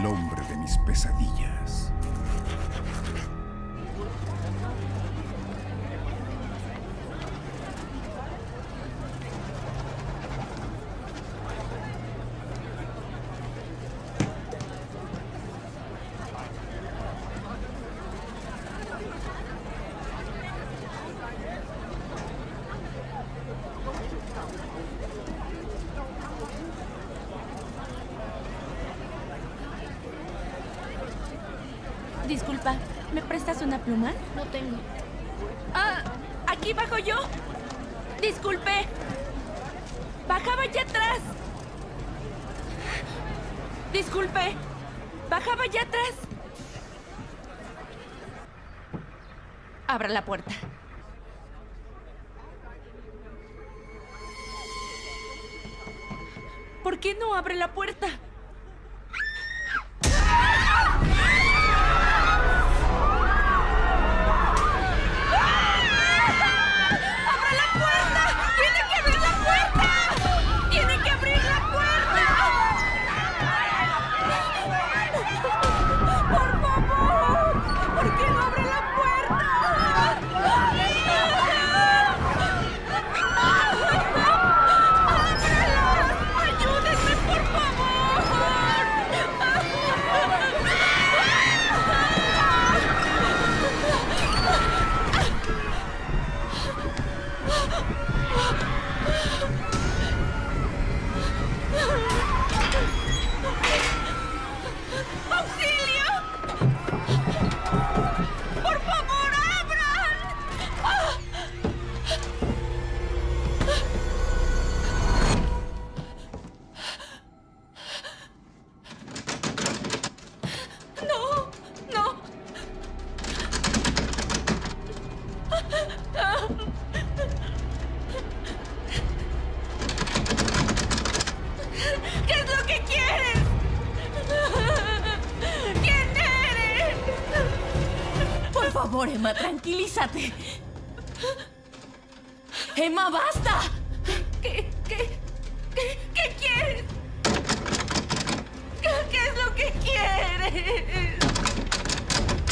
el hombre de mis pesadillas. Disculpa, ¿me prestas una No tengo. Ah, aquí bajo yo. Disculpe. Bajaba allá atrás. Disculpe. Bajaba allá atrás. Abra la puerta. ¿Por qué no abre la puerta?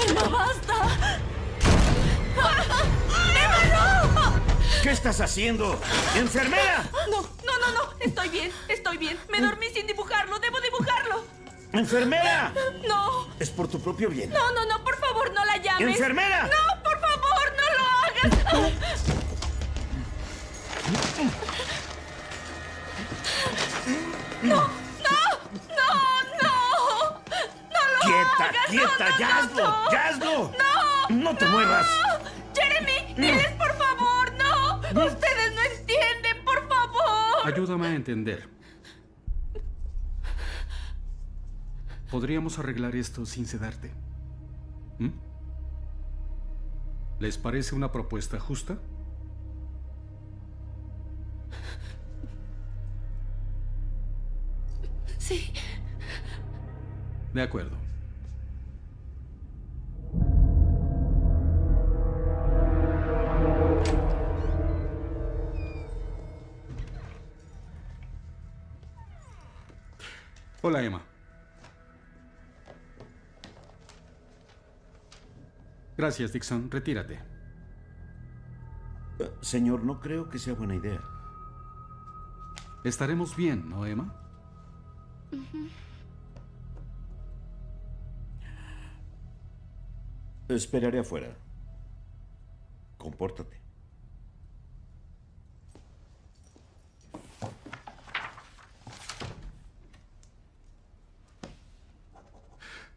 Emma, basta. ¡Emma, no! ¿Qué estás haciendo? ¡Enfermera! No, no, no, no. Estoy bien, estoy bien. Me dormí sin dibujarlo. Debo dibujarlo. ¡Enfermera! No, Es por tu propio bien. no, no, no. Por favor, no la llames. ¡Enfermera! No, por favor, no lo hagas. No, no, no, ¡Quieta, hagas. No, quieta! no, ¡Ya no, hazlo! no. ¡Ya hazlo! ¡No! ¡No te muevas! ¡Jeremy! ¡Diles, por favor! ¡No! ¡Ustedes no entienden! ¡Por favor! Ayúdame a entender. Podríamos arreglar esto sin sedarte. ¿Mm? ¿Les parece una propuesta justa? Sí. De acuerdo. Hola, Emma. Gracias, Dixon. Retírate. Eh, Señor, no creo que sea buena idea. Estaremos bien, ¿no, Emma? Esperaré afuera. Compórtate.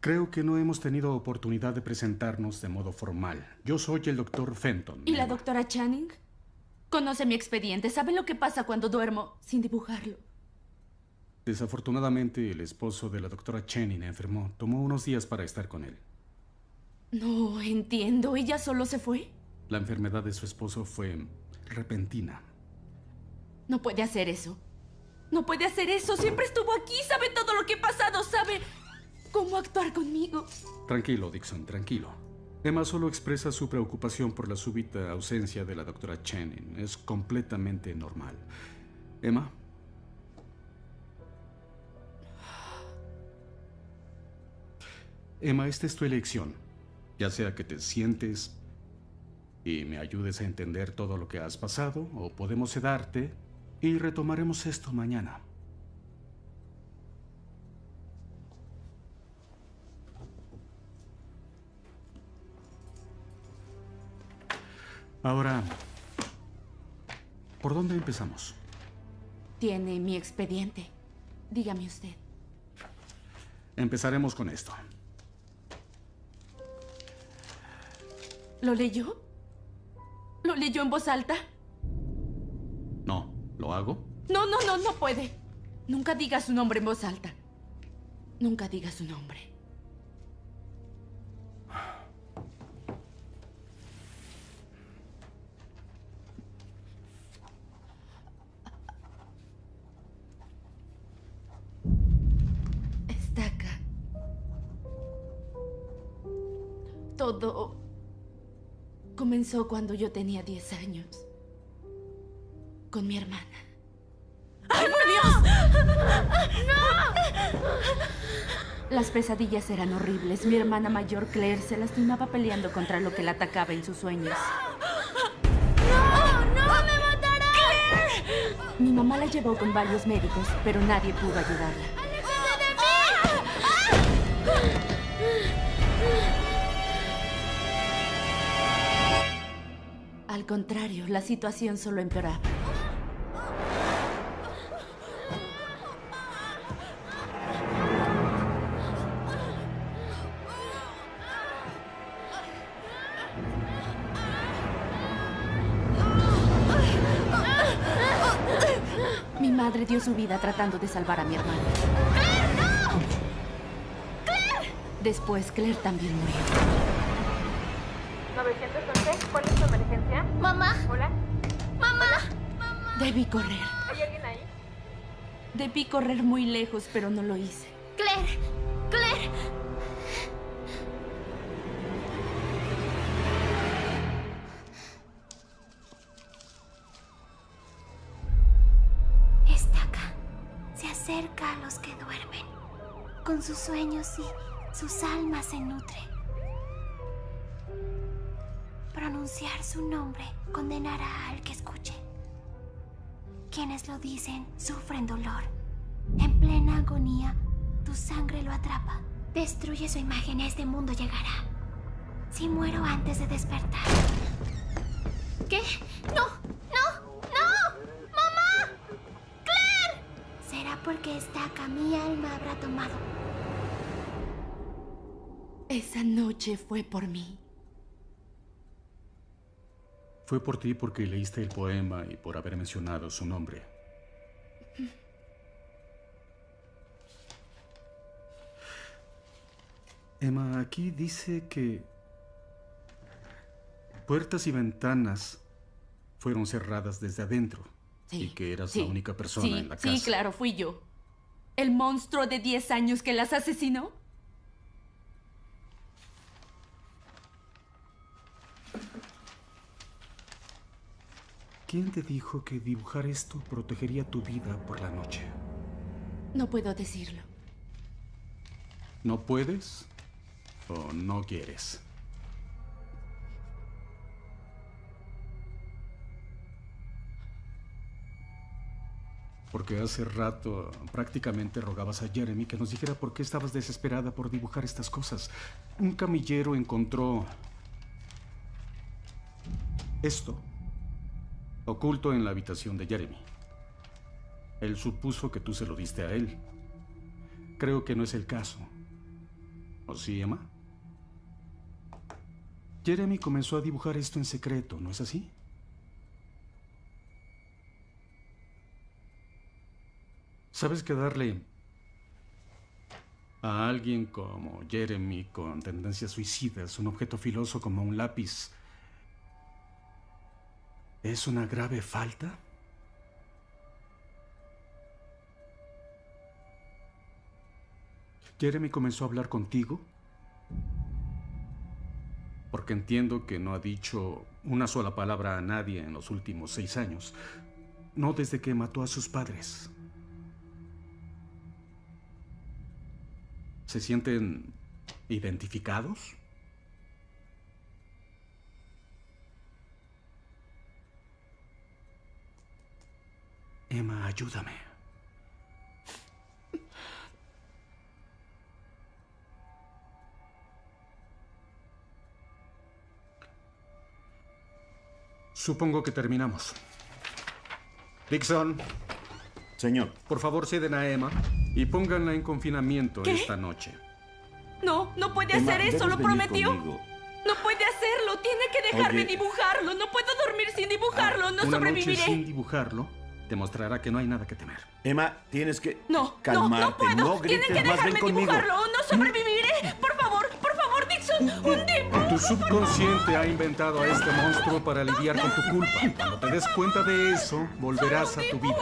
Creo que no hemos tenido oportunidad de presentarnos de modo formal. Yo soy el doctor Fenton. ¿Y la doctora Channing? Conoce mi expediente. ¿Sabe lo que pasa cuando duermo sin dibujarlo? Desafortunadamente, el esposo de la doctora Channing enfermó. Tomó unos días para estar con él. No entiendo. ¿Ella solo se fue? La enfermedad de su esposo fue repentina. No puede hacer eso. No puede hacer eso. Siempre estuvo aquí. Sabe todo lo que ha pasado. Sabe cómo actuar conmigo. Tranquilo, Dixon, tranquilo. Emma solo expresa su preocupación por la súbita ausencia de la doctora Channing. Es completamente normal. Emma, Emma, esta es tu elección. Ya sea que te sientes y me ayudes a entender todo lo que has pasado, o podemos sedarte y retomaremos esto mañana. Ahora, ¿por dónde empezamos? Tiene mi expediente. Dígame usted. Empezaremos con esto. ¿Lo leyó? ¿Lo leyó en voz alta? No, ¿lo hago? No, no, no, no puede. Nunca diga su nombre en voz alta. Nunca diga su nombre. Todo comenzó cuando yo tenía 10 años. Con mi hermana. Las pesadillas eran horribles. Mi hermana mayor, Claire, se lastimaba peleando contra lo que la atacaba en sus sueños. ¡No! ¡No me matará! Mi mamá la llevó con varios médicos, pero nadie pudo ayudarla. Al contrario, la situación solo empeoraba. Mi madre dio su vida tratando de salvar a mi hermana. Después, Claire también murió. 911, ¿cuál es tu ¡Mamá! Hola, Debí correr. ¿hay alguien ahí? Debí correr muy lejos, pero no lo hice. ¡Claire! ¡Claire! Está acá. Se acerca a los que duermen. Con sus sueños y sus almas se nutre. Pronunciar su nombre condenará al que escuche. Quienes lo dicen sufren dolor. En plena agonía, tu sangre lo atrapa. Destruye su imagen este mundo llegará. Si muero antes de despertar. ¿Qué? ¡No! ¡No! ¡No! ¡Mamá! Será porque esta acá mi alma habrá tomado. Esa noche fue por mí. Fue por ti porque leíste el poema y por haber mencionado su nombre. Emma, aquí dice que puertas y ventanas fueron cerradas desde adentro Sí, y que eras sí, la única persona sí, en la casa. Sí, claro, fui yo. ¿El monstruo de 10 años que las asesinó? ¿Quién te dijo que dibujar esto protegería tu vida por la noche? No puedo decirlo. ¿No puedes o no quieres? Porque hace rato prácticamente rogabas a Jeremy que nos dijera por qué estabas desesperada por dibujar estas cosas. Un camillero encontró esto oculto en la habitación de Jeremy. Él supuso que tú se lo diste a él. Creo que no es el caso. ¿O sí, Emma? Jeremy comenzó a dibujar esto en secreto, ¿no es así? ¿Sabes que darle a alguien como Jeremy con tendencias suicidas un objeto filoso como un lápiz es una grave falta? Jeremy comenzó a hablar contigo porque entiendo que no ha dicho una sola palabra a nadie en los últimos seis años, no desde que mató a sus padres. ¿Se sienten ¿Identificados? Emma, ayúdame. Supongo que terminamos. Dixon, Señor, por favor ceden a Emma y pónganla en confinamiento ¿Qué? esta noche. No, no puede Emma, hacer eso, lo prometió. conmigo. No puede hacerlo, tiene que dejarme Oye. dibujarlo. No puedo dormir sin dibujarlo, no Una sobreviviré. noche sin dibujarlo demostrará que no hay nada que temer. Emma, tienes que No, calmarte. no, no puedo. grites Tienen que dejarme conmigo. dibujarlo no sobreviviré. Por favor, por favor, Dixon, un dibujo. Tu subconsciente ha inventado a este monstruo para lidiar con tu culpa. Cuando te des cuenta de eso, volverás a tu vida.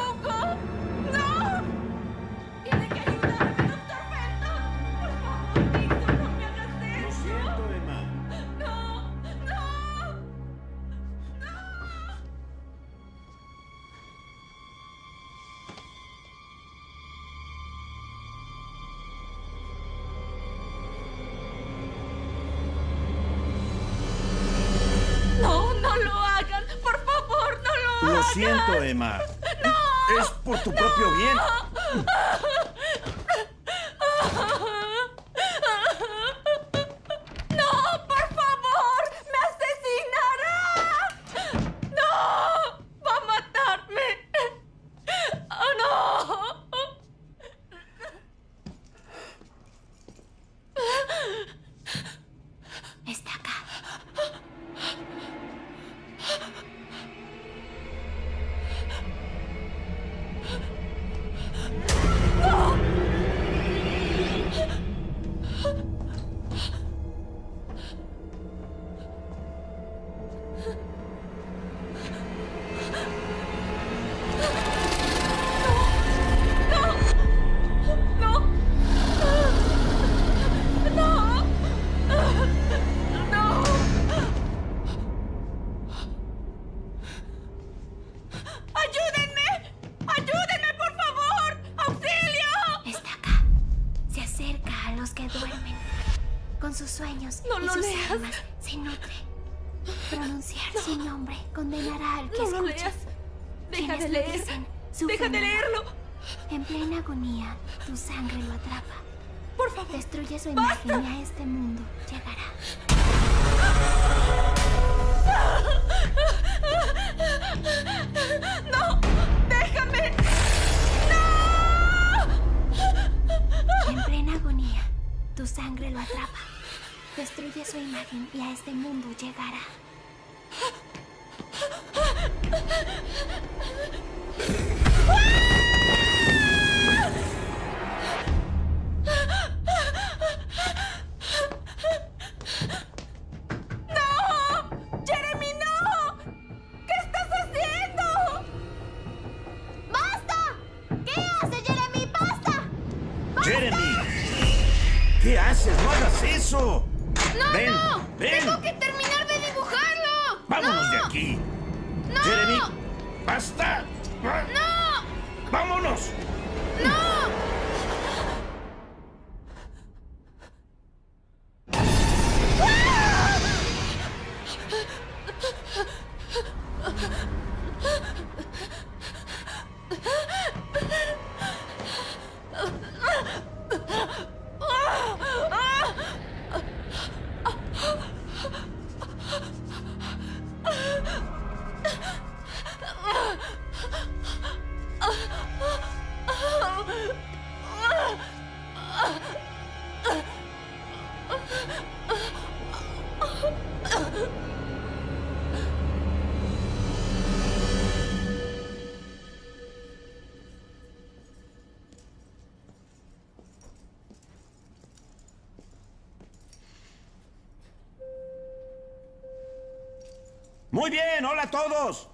Muy bien, hola a todos.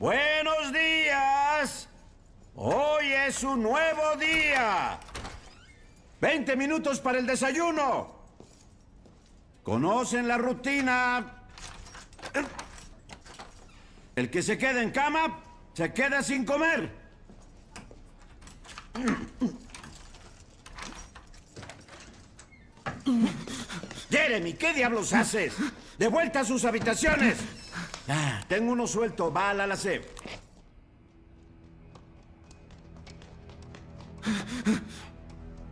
Buenos días. Hoy es un nuevo día. 20 minutos para el desayuno. ¿Conocen la rutina? El que se queda en cama se queda sin comer. Jeremy, ¿qué diablos haces? ¡De vuelta a sus habitaciones! Ah, tengo uno suelto, va al ala C.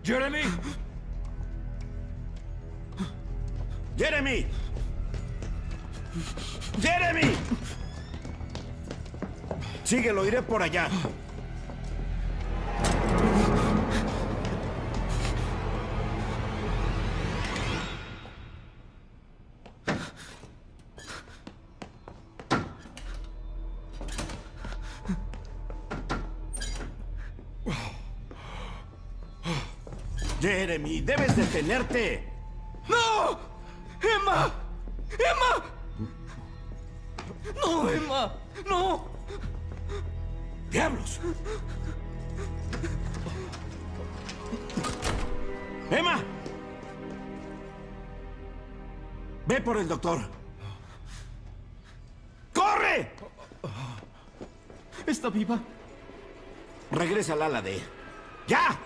¡Jeremy! ¡Jeremy! ¡Jeremy! Síguelo, iré por allá. Detenerte. ¡No! ¡Emma! ¡Emma! ¡No, Emma! ¡No! ¡Diablos! ¡Emma! Ve por el doctor. ¡Corre! ¿Está viva? Regresa al ala de... ¡Ya!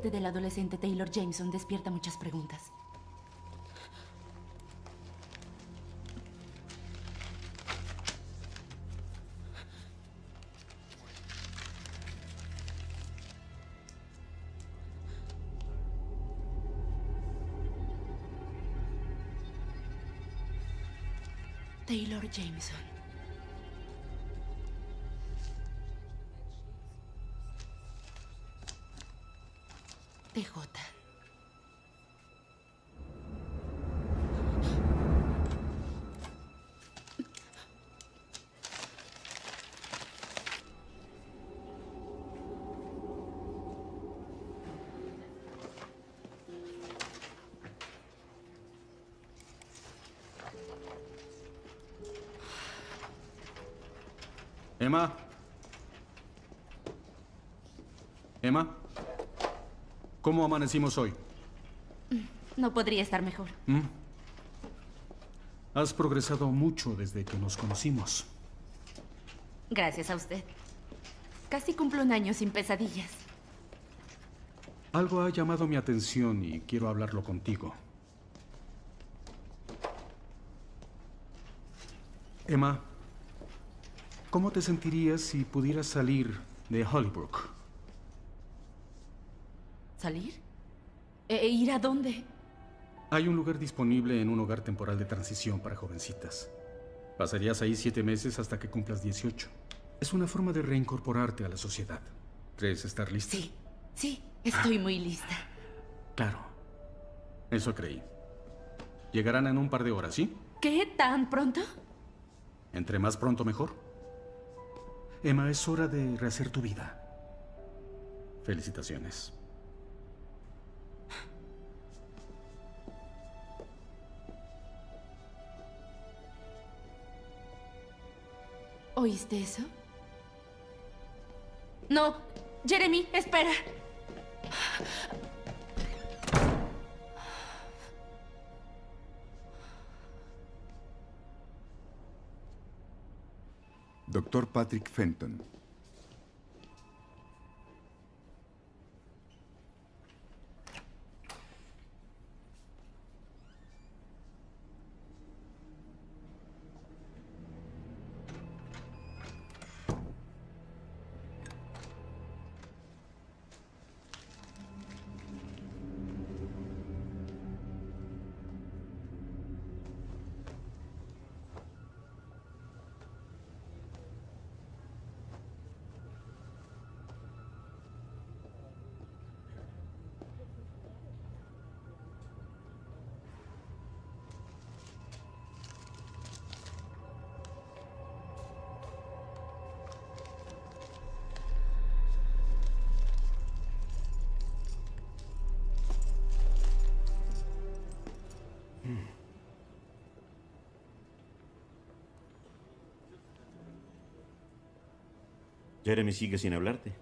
Muerte del adolescente Taylor Jameson despierta muchas preguntas. Taylor Jameson. TJ. Emma. Emma. ¿Cómo amanecimos hoy? No podría estar mejor. ¿Mm? Has progresado mucho desde que nos conocimos. Gracias a usted. Casi cumplo un año sin pesadillas. Algo ha llamado mi atención y quiero hablarlo contigo. Emma, ¿cómo te sentirías si pudieras salir de Hollybrook? ¿Salir? ¿E ir a dónde? Hay un lugar disponible en un hogar temporal de transición para jovencitas. Pasarías ahí siete meses hasta que cumplas 18. Es una forma de reincorporarte a la sociedad. ¿Crees estar lista? Sí, sí, estoy muy lista. Claro. Eso creí. Llegarán en un par de horas, ¿sí? ¿Qué? ¿Tan pronto? Entre más pronto mejor. Emma, es hora de rehacer tu vida. Felicitaciones. ¿Oíste eso? No, Jeremy, espera. Doctor Patrick Fenton. Jeremy sigue sin hablarte.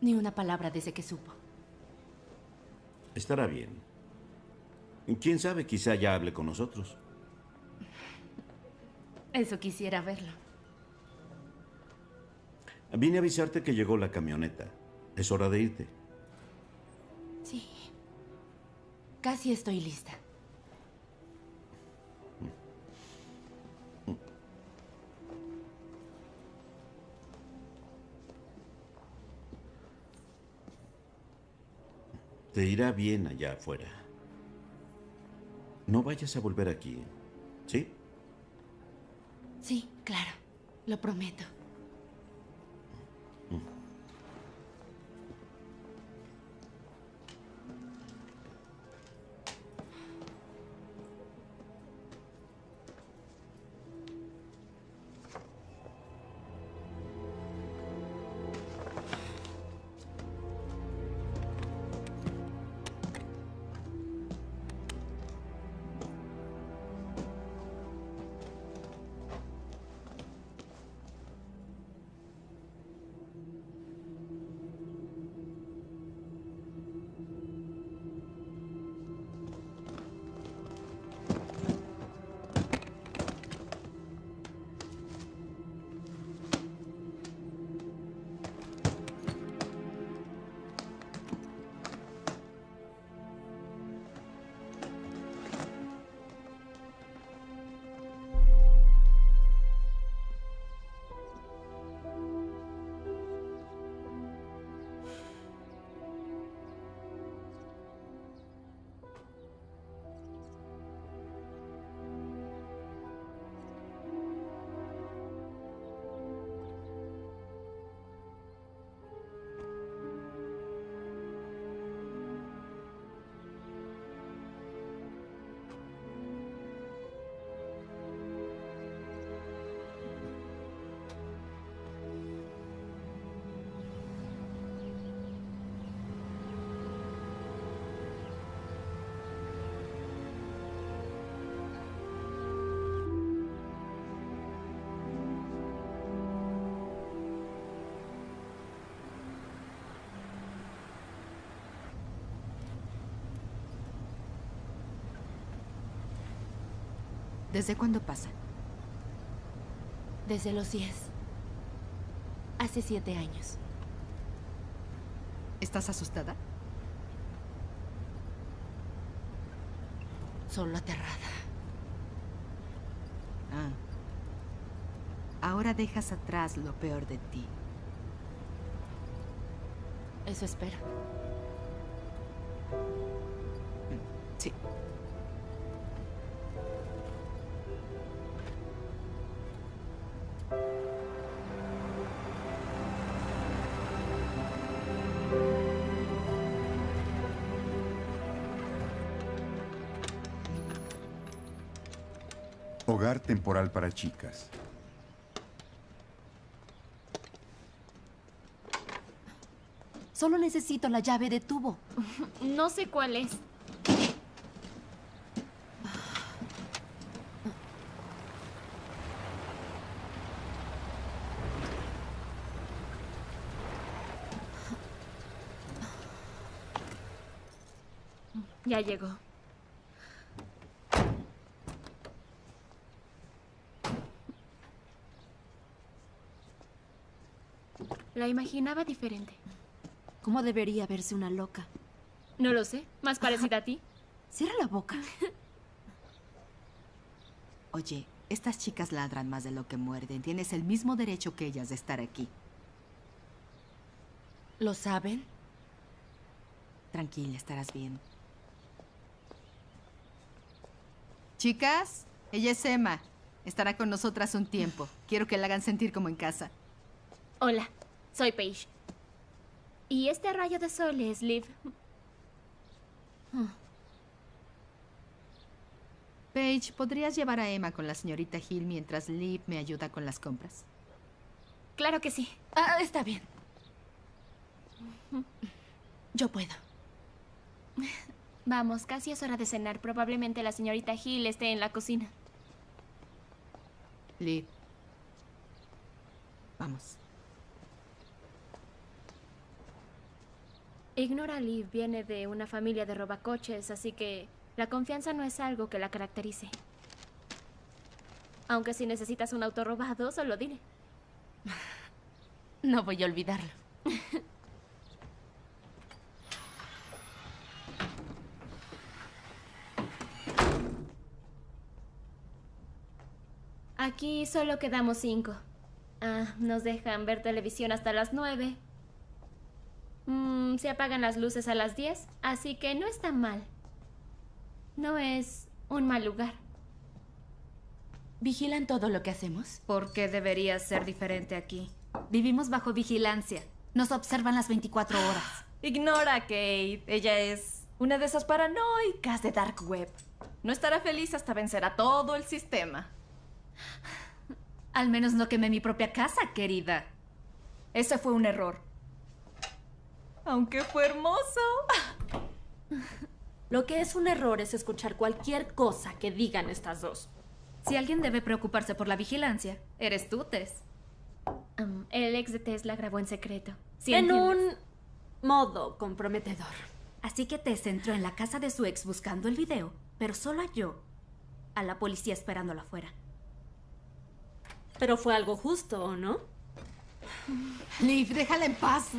Ni una palabra desde que supo. Estará bien. ¿Quién sabe? Quizá ya hable con nosotros. Eso quisiera verlo. Vine a avisarte que llegó la camioneta. Es hora de irte. Sí. Casi estoy lista. Te irá bien allá afuera. No vayas a volver aquí, ¿sí? Sí, claro. Lo prometo. ¿Desde cuándo pasa? Desde los 10. Hace siete años. ¿Estás asustada? Solo aterrada. Ah. Ahora dejas atrás lo peor de ti. Eso espero. Sí. temporal para chicas. Solo necesito la llave de tubo. No sé cuál es. Ya llegó. La imaginaba diferente. ¿Cómo debería verse una loca? No lo sé. Más parecida a ti. Cierra la boca. Oye, estas chicas ladran más de lo que muerden. Tienes el mismo derecho que ellas de estar aquí. ¿Lo saben? Tranquila, estarás bien. Chicas, ella es Emma. Estará con nosotras un tiempo. Quiero que la hagan sentir como en casa. Hola, soy Paige. Y este rayo de sol es Liv. Paige, ¿podrías llevar a Emma con la señorita Hill mientras Liv me ayuda con las compras? Claro que sí. Ah, está bien. Yo puedo. Vamos, casi es hora de cenar. Probablemente la señorita Hill esté en la cocina. Liv. Vamos. Ignora Liv viene de una familia de robacoches, así que la confianza no es algo que la caracterice. Aunque si necesitas un auto robado, solo dile. No voy a olvidarlo. Aquí solo quedamos cinco. Ah, nos dejan ver televisión hasta las nueve. Mm, se apagan las luces a las diez, así que no está mal. No es un mal lugar. ¿Vigilan todo lo que hacemos? ¿Por qué debería ser diferente aquí? Vivimos bajo vigilancia. Nos observan las 24 horas. Ignora a Kate. Ella es una de esas paranoicas de Dark Web. No estará feliz hasta vencer a todo el sistema. Al menos no quemé mi propia casa, querida. Ese fue un error. Aunque fue hermoso. Lo que es un error es escuchar cualquier cosa que digan estas dos. Si alguien debe preocuparse por la vigilancia, eres tú, Tess. Um, el ex de Tesla grabó en secreto. ¿Sí en entiendes? un modo comprometedor. Así que Tess entró en la casa de su ex buscando el video, pero solo halló a la policía esperándolo afuera. Pero fue algo justo, ¿o no? Liv, déjala en paz.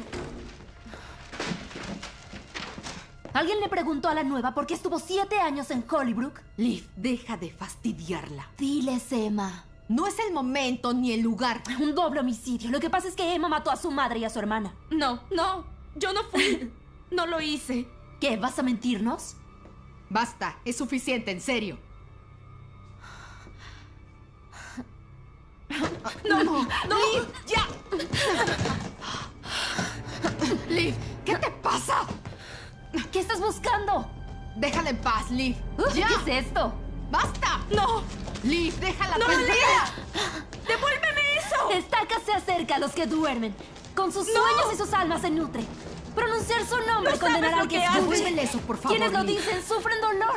¿Alguien le preguntó a la nueva por qué estuvo siete años en Hollybrook? Liv, deja de fastidiarla. Diles, Emma. No es el momento ni el lugar. Un doble homicidio. Lo que pasa es que Emma mató a su madre y a su hermana. No, no. Yo no fui. no lo hice. ¿Qué? ¿Vas a mentirnos? Basta, es suficiente, en serio. No, no, no. Liv, ya. Liv, ¿qué te pasa? ¿Qué estás buscando? Déjala en paz, Liv. ¡Ya! ¿Qué es esto? ¡Basta! ¡No! Liv, déjala ¡No, tranquila. ¡Devuélveme eso! Estaca se acerca a los que duermen. Con sus sueños y sus almas se nutre. Pronunciar su nombre No condenará al que que escuche. eso, por favor, Quienes lo Liv. dicen sufren dolor.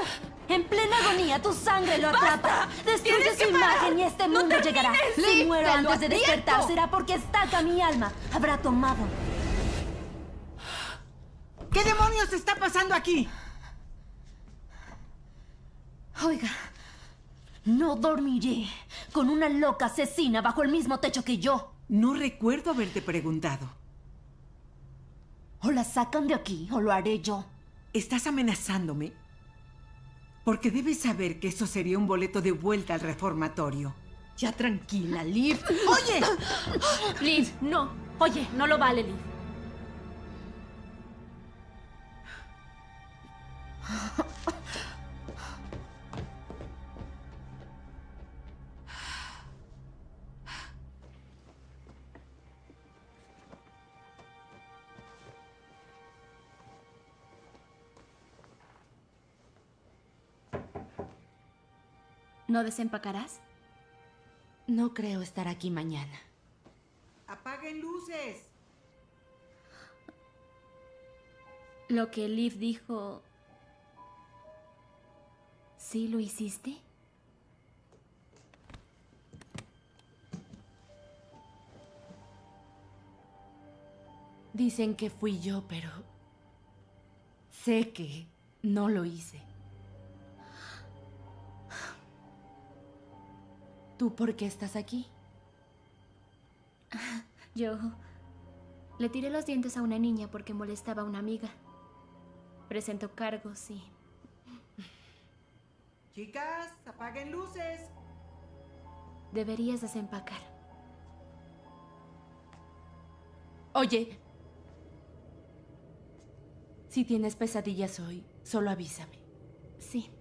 En plena agonía, tu sangre lo atrapa. Destruye ¡Tienes su parar! imagen y este ¡No mundo llegará. Si muero antes de despertar, será porque estaca mi alma. Habrá tomado. ¿Qué demonios está pasando aquí? Oiga, no dormiré con una loca asesina bajo el mismo techo que yo. No recuerdo haberte preguntado. O la sacan de aquí o lo haré yo. ¿Estás amenazándome? Porque debes saber que eso sería un boleto de vuelta al reformatorio. Ya tranquila, Liv. ¡Oye! Liv, no. Oye, no lo vale, Liv. ¿No desempacarás? No creo estar aquí mañana. ¡Apaguen luces! Lo que Liv dijo... ¿Sí lo hiciste? Dicen que fui yo, pero... Sé que No lo hice. ¿Tú por qué estás aquí? Yo le tiré los dientes a una niña porque molestaba a una amiga. Presento cargos y... Chicas, apaguen luces. Deberías desempacar. Oye, si tienes pesadillas hoy, solo avísame. Sí.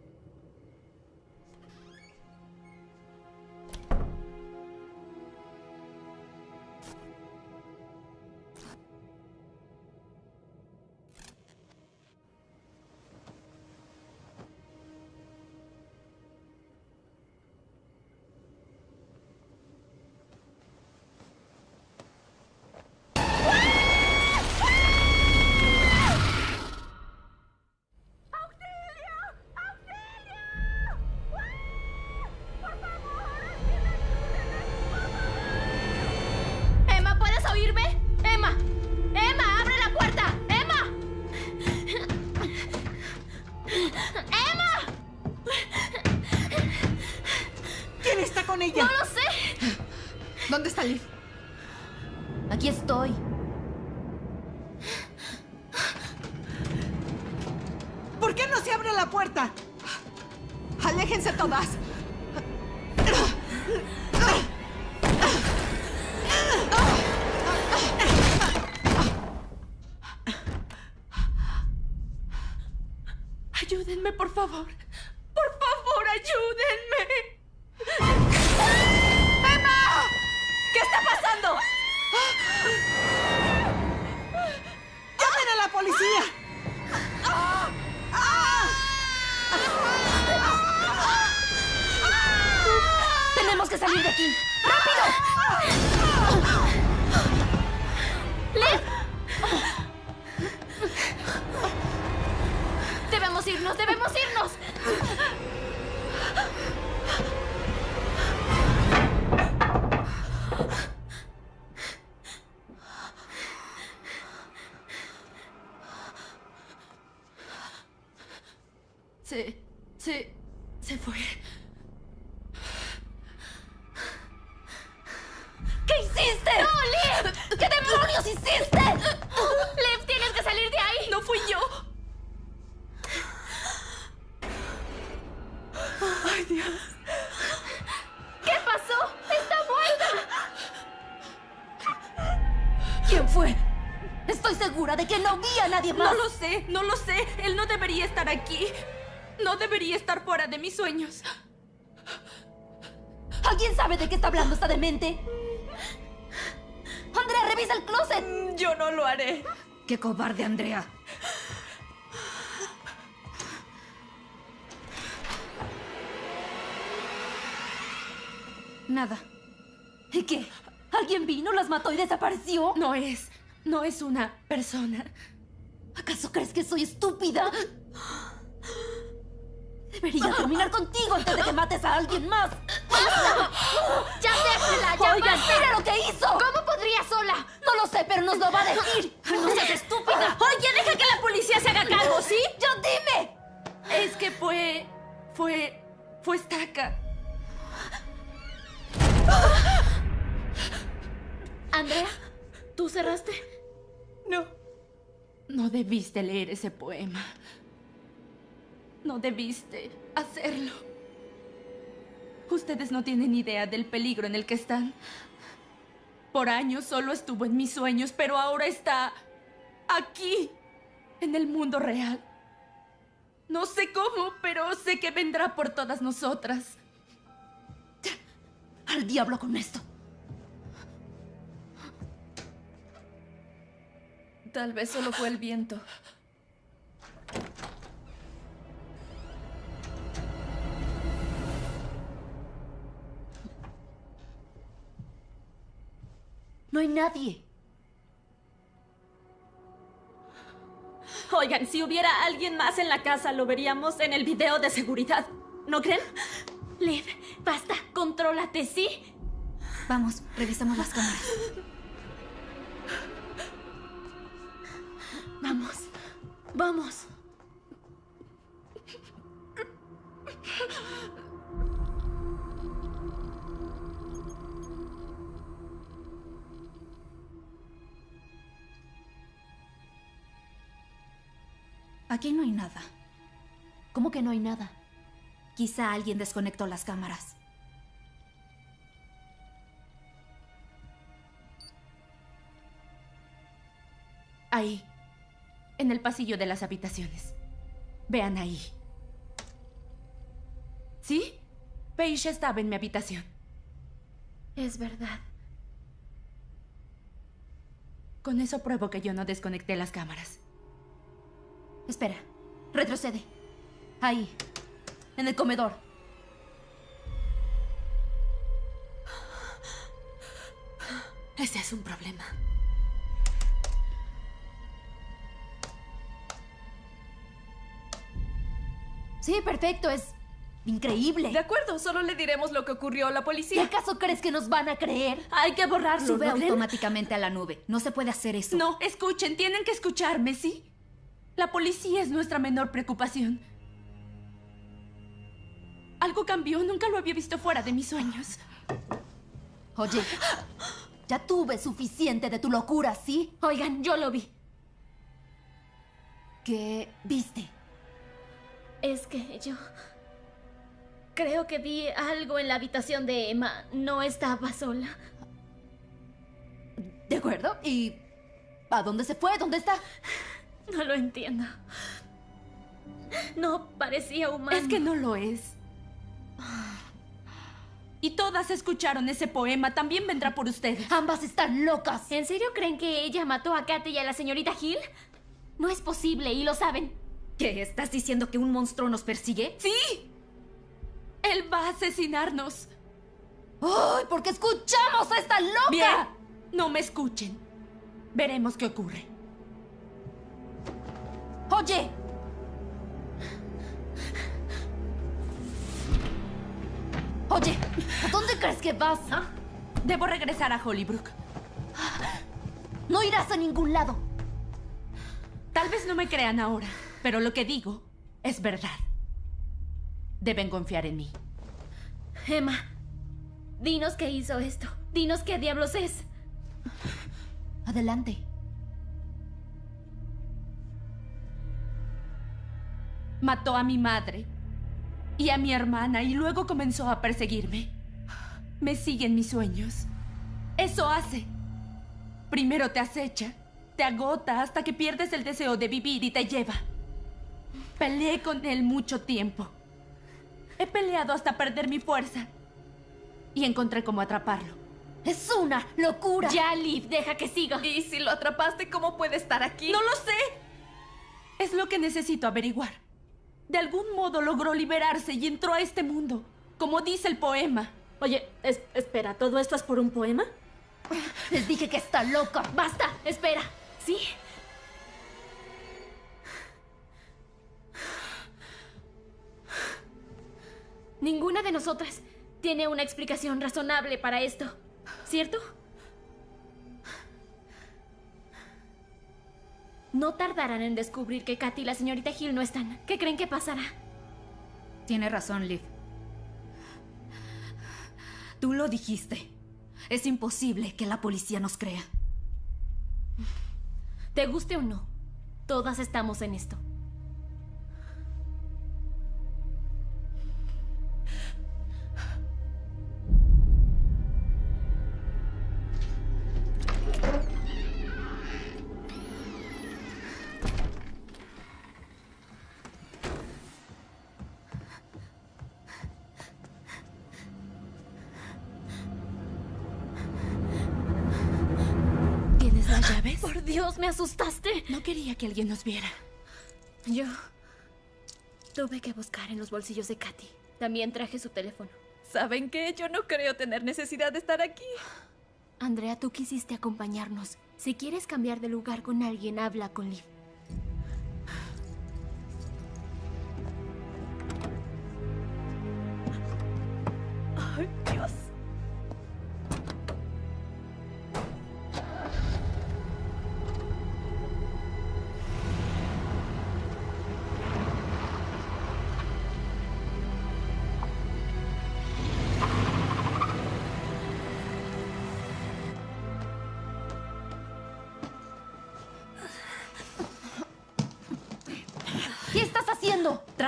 Ayúdenme, por favor. Por favor, ayúdenme. ¡Emma! ¿Qué está pasando? ¡Llamen a la policía! ¡Tenemos que salir de aquí! ¡Liv! Irnos, debemos irnos. Sé, no lo sé. Él no debería estar aquí. No debería estar fuera de mis sueños. ¿Alguien sabe de qué está hablando esta demente? Andrea, revisa el closet. Yo no lo haré. Qué cobarde, Andrea. Nada. ¿Y qué? ¿Alguien vino, las mató y desapareció? No es. No es una persona. ¿Acaso crees que soy estúpida? Debería terminar contigo antes de que mates a alguien más. ¡Ya déjala! ¡Ya Oigan, basta! mira lo que hizo. ¿Cómo podría sola? No lo sé, pero nos lo va a decir. ¡No seas estúpida! Oye, deja que la policía se haga cargo, ¿sí? ¡Yo dime! Es que fue. fue. fue estaca. Andrea, ¿tú cerraste? No. No debiste leer ese poema. No debiste hacerlo. Ustedes no tienen idea del peligro en el que están. Por años solo estuvo en mis sueños, pero ahora está aquí, en el mundo real. No sé cómo, pero sé que vendrá por todas nosotras. Al diablo con esto. Tal vez solo fue el viento. No hay nadie. Oigan, si hubiera alguien más en la casa, lo veríamos en el video de seguridad. ¿No creen? Liv, basta. Contrólate, ¿sí? Vamos, revisamos las cámaras. Vamos. Vamos. Aquí no hay nada. ¿Cómo que no hay nada? Quizá alguien desconectó las cámaras. Ahí, en el pasillo de las habitaciones. Vean ahí. ¿Sí? Paige estaba en mi habitación. Es verdad. Con eso pruebo que yo no desconecté las cámaras. Espera, retrocede. Ahí, en el comedor. Ese es un problema. Sí, perfecto, es increíble. De acuerdo, solo le diremos lo que ocurrió a la ¿Y policía. acaso crees que nos van a creer? Hay que borrarlo. Sube automáticamente a la nube. No se puede hacer eso. No, escuchen, tienen que escucharme, ¿sí? La policía es nuestra menor preocupación. Algo cambió, nunca lo había visto fuera de mis sueños. Oye, ya tuve suficiente de tu locura, ¿sí? Oigan, yo lo vi. ¿Qué viste? Es que yo... Creo que vi algo en la habitación de Emma. No estaba sola. ¿De acuerdo? ¿Y a dónde se fue? ¿Dónde está? No lo entiendo. No parecía humano. Es que no lo es. Y todas escucharon ese poema. También vendrá por ustedes. Ambas están locas. ¿En serio creen que ella mató a Katy y a la señorita Hill? No es posible y lo saben. ¿Qué? ¿Estás diciendo que un monstruo nos persigue? ¡Sí! Él va a asesinarnos. ¡Ay, porque escuchamos a esta loca! Bien, no me escuchen. Veremos qué ocurre. Oye. Oye, ¿a dónde crees que vas? ah? Debo regresar a Hollybrook. No irás a ningún lado. Tal vez no me crean ahora, pero lo que digo es verdad. Deben confiar en mí. Emma, dinos qué hizo esto. Dinos qué diablos es. Adelante. Mató a mi madre y a mi hermana y luego comenzó a perseguirme. Me sigue en mis sueños. Eso hace. Primero te acecha, te agota hasta que pierdes el deseo de vivir y te lleva. Peleé con él mucho tiempo. He peleado hasta perder mi fuerza. Y encontré cómo atraparlo. Es una locura. Ya, Liv, deja que siga. ¿Y si lo atrapaste, cómo puede estar aquí? No lo sé. Es lo que necesito averiguar. De algún modo logró liberarse y entró a este mundo, como dice el poema. Oye, es- espera, ¿todo esto es por un poema? Les dije que está loca. Basta, espera. ¿Sí? Ninguna de nosotras tiene una explicación razonable para esto, ¿cierto? No tardarán en descubrir que Katy y la señorita Hill no están. ¿Qué creen que pasará? Tiene razón, Liv. Tú lo dijiste. Es imposible que la policía nos crea. Te guste o no, todas estamos en esto. Que alguien nos viera. Yo tuve que buscar en los bolsillos de Katy. También traje su teléfono. ¿Saben qué? Yo no creo tener necesidad de estar aquí. Andrea, tú quisiste acompañarnos. Si quieres cambiar de lugar con alguien, habla con Liv.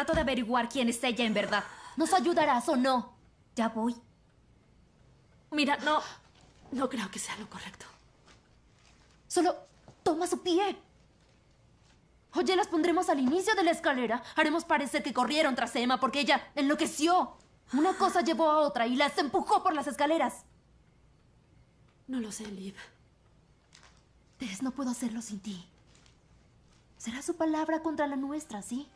Trato de averiguar quién es ella en verdad. ¿Nos ayudarás o no? Ya voy. Mira, no. No creo que sea lo correcto. Solo toma su pie. Oye, las pondremos al inicio de la escalera. Haremos parecer que corrieron tras Emma porque ella enloqueció. Una cosa llevó a otra y las empujó por las escaleras. No lo sé, Liv. Tess, no puedo hacerlo sin ti. Será su palabra contra la nuestra, ¿sí?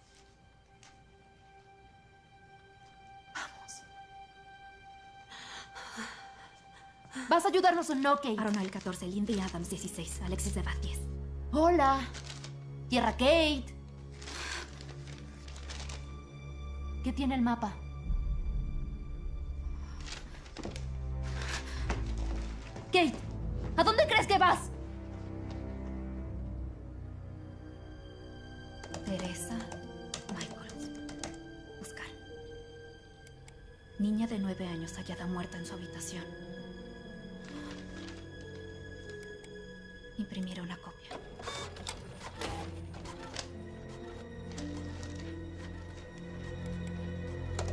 ¿Vas a ayudarnos o no, Kate? Aronal 14, Lindy Adams 16, Alexis de 10. Hola. Tierra Kate. ¿Qué tiene el mapa? Kate, ¿a dónde crees que vas? Teresa Michaels. Buscar. Niña de nueve años hallada muerta en su habitación. Imprimir una copia.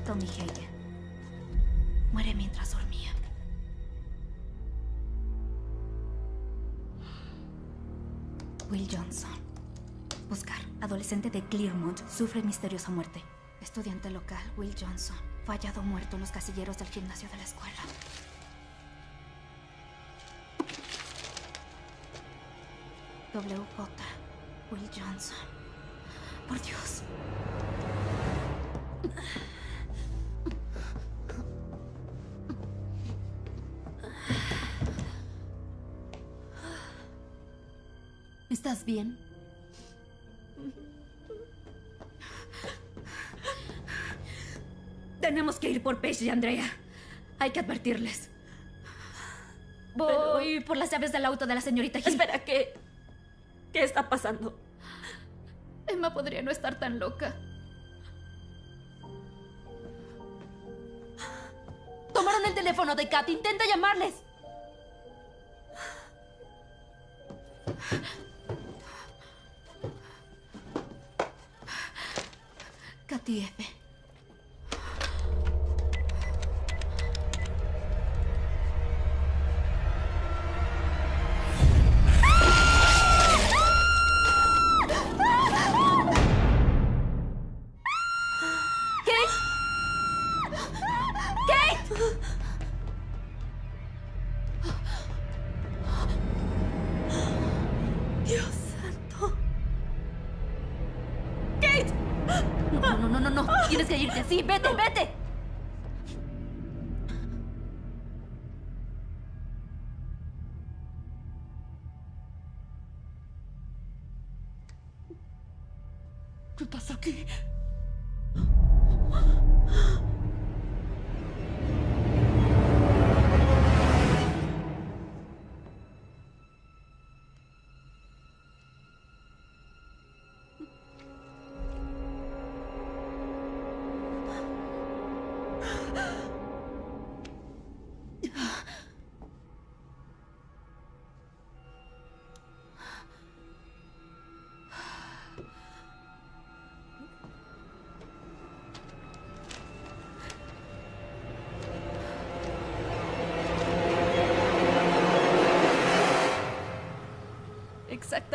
Tommy Hagen. Muere mientras dormía. Will Johnson. Buscar. Adolescente de Clearmont sufre misteriosa muerte. Estudiante local, Will Johnson. Fue hallado muerto en los casilleros del gimnasio de la escuela. WJ. Will Johnson. Por Dios. ¿Estás bien? Tenemos que ir por Paige y Andrea. Hay que advertirles. Voy por las llaves del auto de la señorita Hill. Espera, ¿qué? ¿Qué está pasando? Emma podría no estar tan loca. Tomaron el teléfono de Kat. Intenta llamarles. Katy F.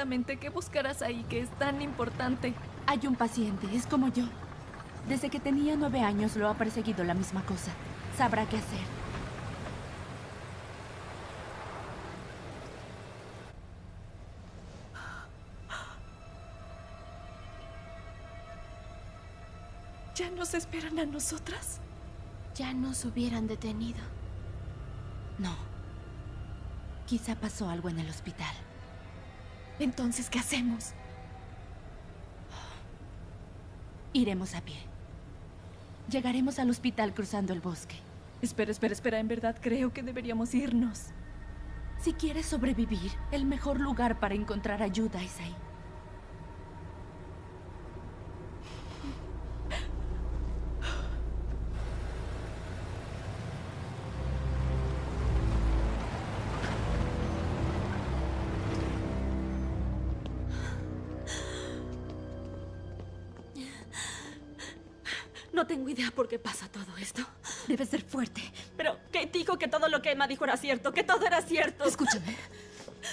Exactamente, ¿qué buscarás ahí que es tan importante? Hay un paciente, es como yo. Desde que tenía nueve años lo ha perseguido la misma cosa. Sabrá qué hacer. ¿Ya nos esperan a nosotras? Ya nos hubieran detenido. No. Quizá pasó algo en el hospital. Entonces, ¿qué hacemos? Iremos a pie. Llegaremos al hospital cruzando el bosque. Espera, espera, espera. En verdad creo que deberíamos irnos. Si quieres sobrevivir, el mejor lugar para encontrar ayuda es ahí. No tengo idea por qué pasa todo esto. Debe ser fuerte. Pero Kate dijo que todo lo que Emma dijo era cierto, que todo era cierto. Escúchame.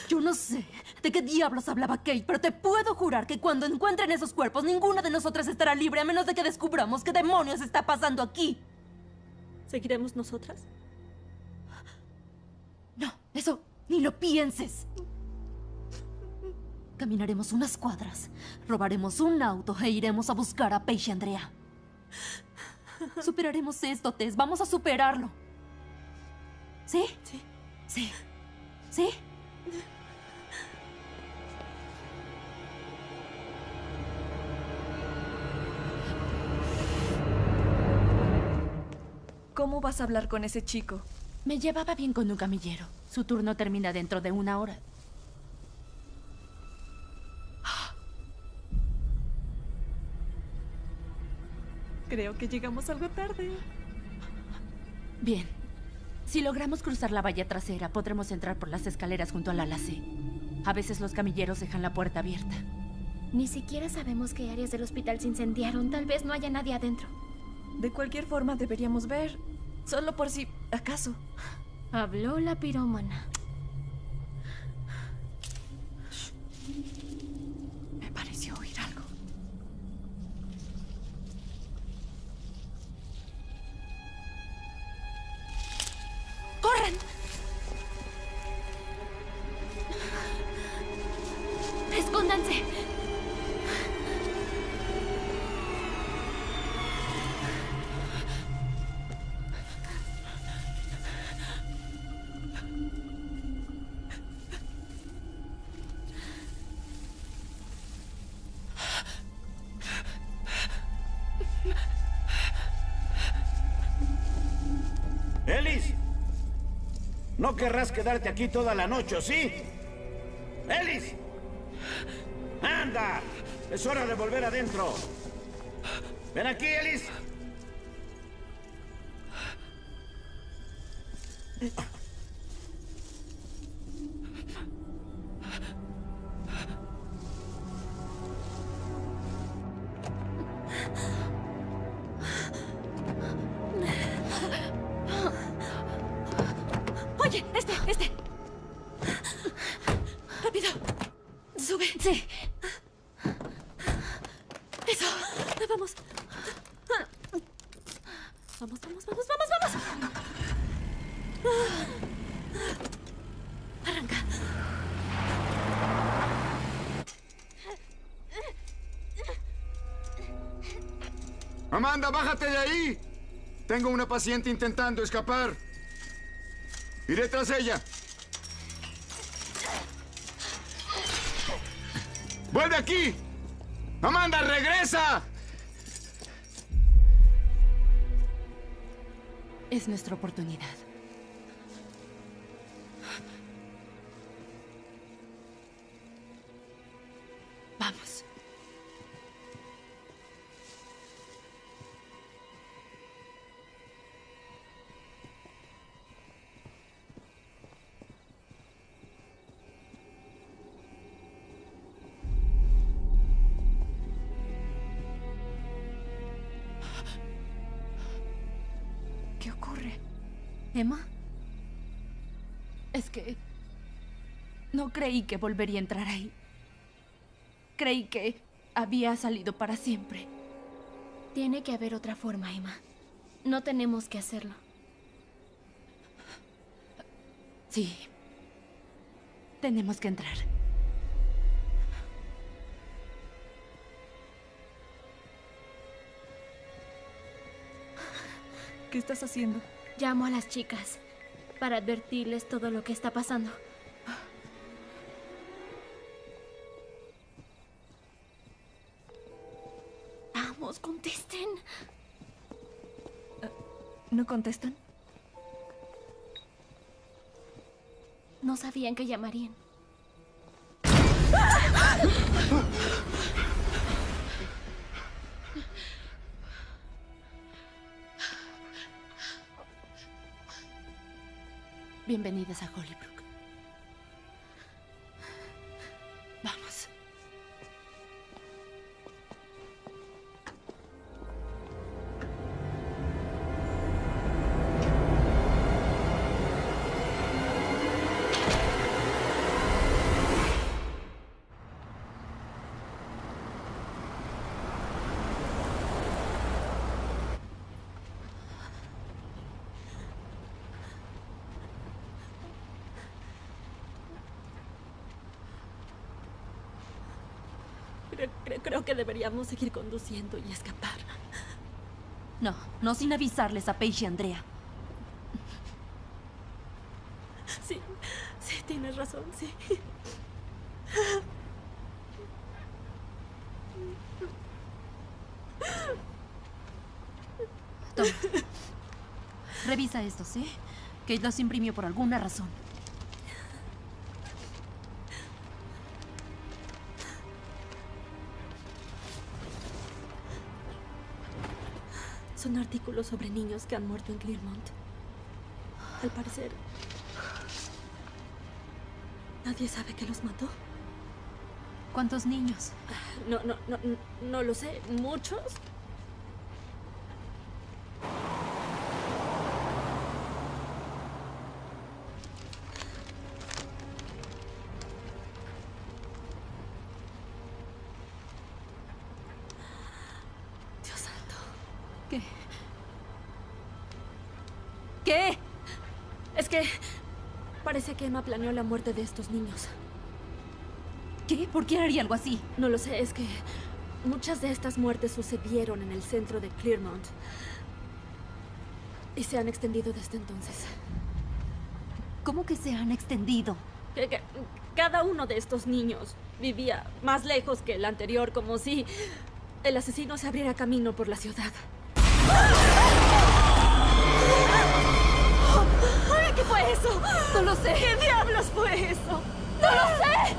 Yo no sé de qué diablos hablaba Kate, pero te puedo jurar que cuando encuentren esos cuerpos, ninguna de nosotras estará libre a menos de que descubramos qué demonios está pasando aquí. ¿Seguiremos nosotras? No, eso ni lo pienses. Caminaremos unas cuadras, robaremos un auto e iremos a buscar a Paige y Andrea. Superaremos esto, Tess. Vamos a superarlo. ¿Sí? Sí. Sí. ¿Sí? ¿Cómo vas a hablar con ese chico? Me llevaba bien con un camillero. Su turno termina dentro de una hora. Creo que llegamos algo tarde. Bien. Si logramos cruzar la valla trasera, podremos entrar por las escaleras junto al ala C. A veces los camilleros dejan la puerta abierta. Ni siquiera sabemos qué áreas del hospital se incendiaron. Tal vez no haya nadie adentro. De cualquier forma deberíamos ver. Solo por si acaso. Habló la pirómana. Warren! Querrás quedarte aquí toda la noche, ¿sí? ¡Ellis! ¡Anda! Es hora de volver adentro. Ven aquí, Ellis. Amanda, bájate de ahí. Tengo una paciente intentando escapar. Iré tras ella. ¡Vuelve aquí! ¡Amanda, regresa! Es nuestra oportunidad. Es que... No creí que volvería a entrar ahí. Creí que había salido para siempre. Tiene que haber otra forma, Emma. No tenemos que hacerlo. Sí. Tenemos que entrar. ¿Qué estás haciendo? Llamo a las chicas para advertirles todo lo que está pasando. Vamos, contesten. ¿No contestan? No sabían que llamarían. Bienvenidas a Hollybrook. Creo, creo que deberíamos seguir conduciendo y escapar. No, no sin avisarles a Paige y Andrea. Sí, sí, tienes razón, sí. Toma. Revisa esto, ¿sí? Kate los imprimió por alguna razón. Son artículos sobre niños que han muerto en Clearmont. Al parecer, nadie sabe que los mató. ¿Cuántos niños? No, no, no, no lo sé. ¿Muchos? Que Emma planeó la muerte de estos niños. ¿Qué? ¿Por qué haría algo así? No lo sé, es que muchas de estas muertes sucedieron en el centro de Clearmont. Y se han extendido desde entonces. ¿Cómo que se han extendido? Que- que cada uno de estos niños vivía más lejos que el anterior, como si el asesino se abriera camino por la ciudad. ¡Ay, eso? No lo sé. ¿Qué diablos fue eso? ¡No lo sé!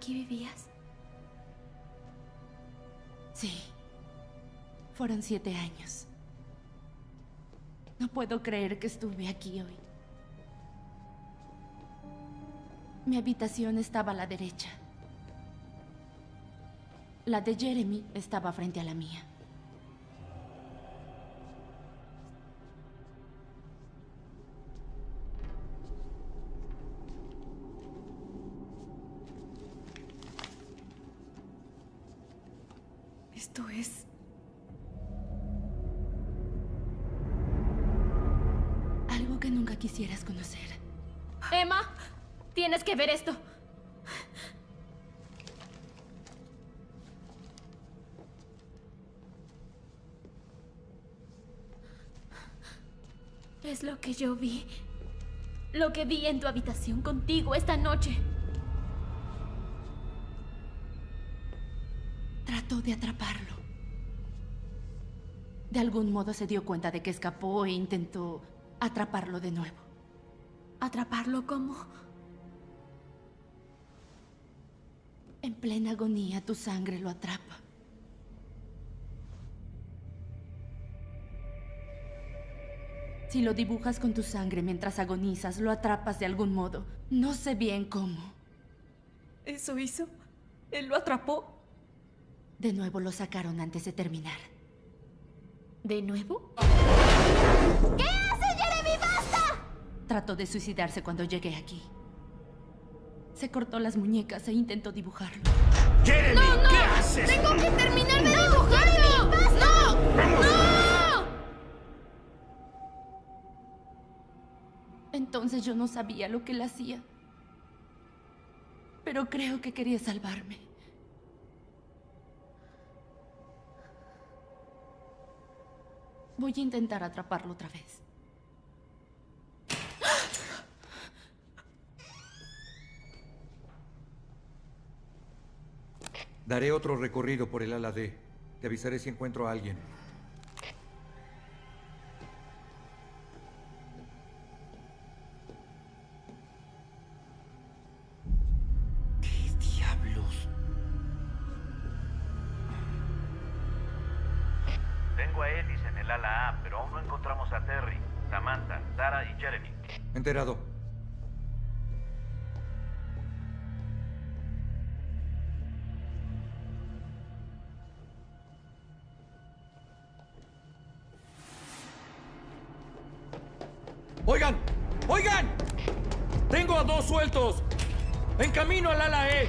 ¿Aquí vivías? Sí. Fueron siete años. No puedo creer que estuve aquí hoy. Mi habitación estaba a la derecha. La de Jeremy estaba frente a la mía. Esto es... Algo que nunca quisieras conocer. Emma, tienes que ver esto. Es lo que yo vi. Lo que vi en tu habitación contigo esta noche. Trató de atraparlo. De algún modo se dio cuenta de que escapó e intentó atraparlo de nuevo. ¿Atraparlo cómo? En plena agonía tu sangre lo atrapa. Si lo dibujas con tu sangre mientras agonizas, lo atrapas de algún modo. No sé bien cómo. ¿Eso hizo? ¿Él lo atrapó? De nuevo lo sacaron antes de terminar. ¿De nuevo? ¿Qué hace Jeremy? ¡Basta! Trató de suicidarse cuando llegué aquí. Se cortó las muñecas e intentó dibujarlo. ¡Jeremy! ¡No, no! ¿Qué haces? ¡Tengo que terminar de dibujarlo! ¡No! ¡No! Entonces yo no sabía lo que él hacía. Pero creo que quería salvarme. Voy a intentar atraparlo otra vez. Daré otro recorrido por el ala D. Te avisaré si encuentro a alguien. ¿Qué diablos? Vengo a él. El ala A, pero aún no encontramos a Terry, Samantha, Tara y Jeremy. Enterado. ¡Oigan! ¡Oigan! Tengo a dos sueltos. En camino al ala E.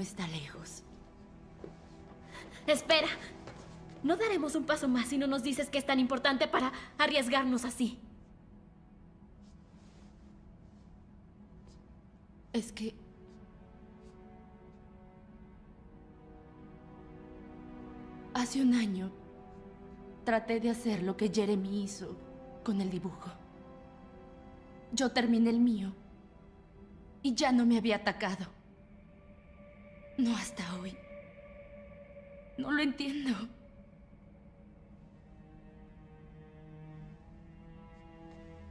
Está lejos. Espera. No daremos un paso más si no nos dices que es tan importante para arriesgarnos así. Es que... Hace un año traté de hacer lo que Jeremy hizo con el dibujo. Yo terminé el mío y ya no me había atacado. No hasta hoy. No lo entiendo.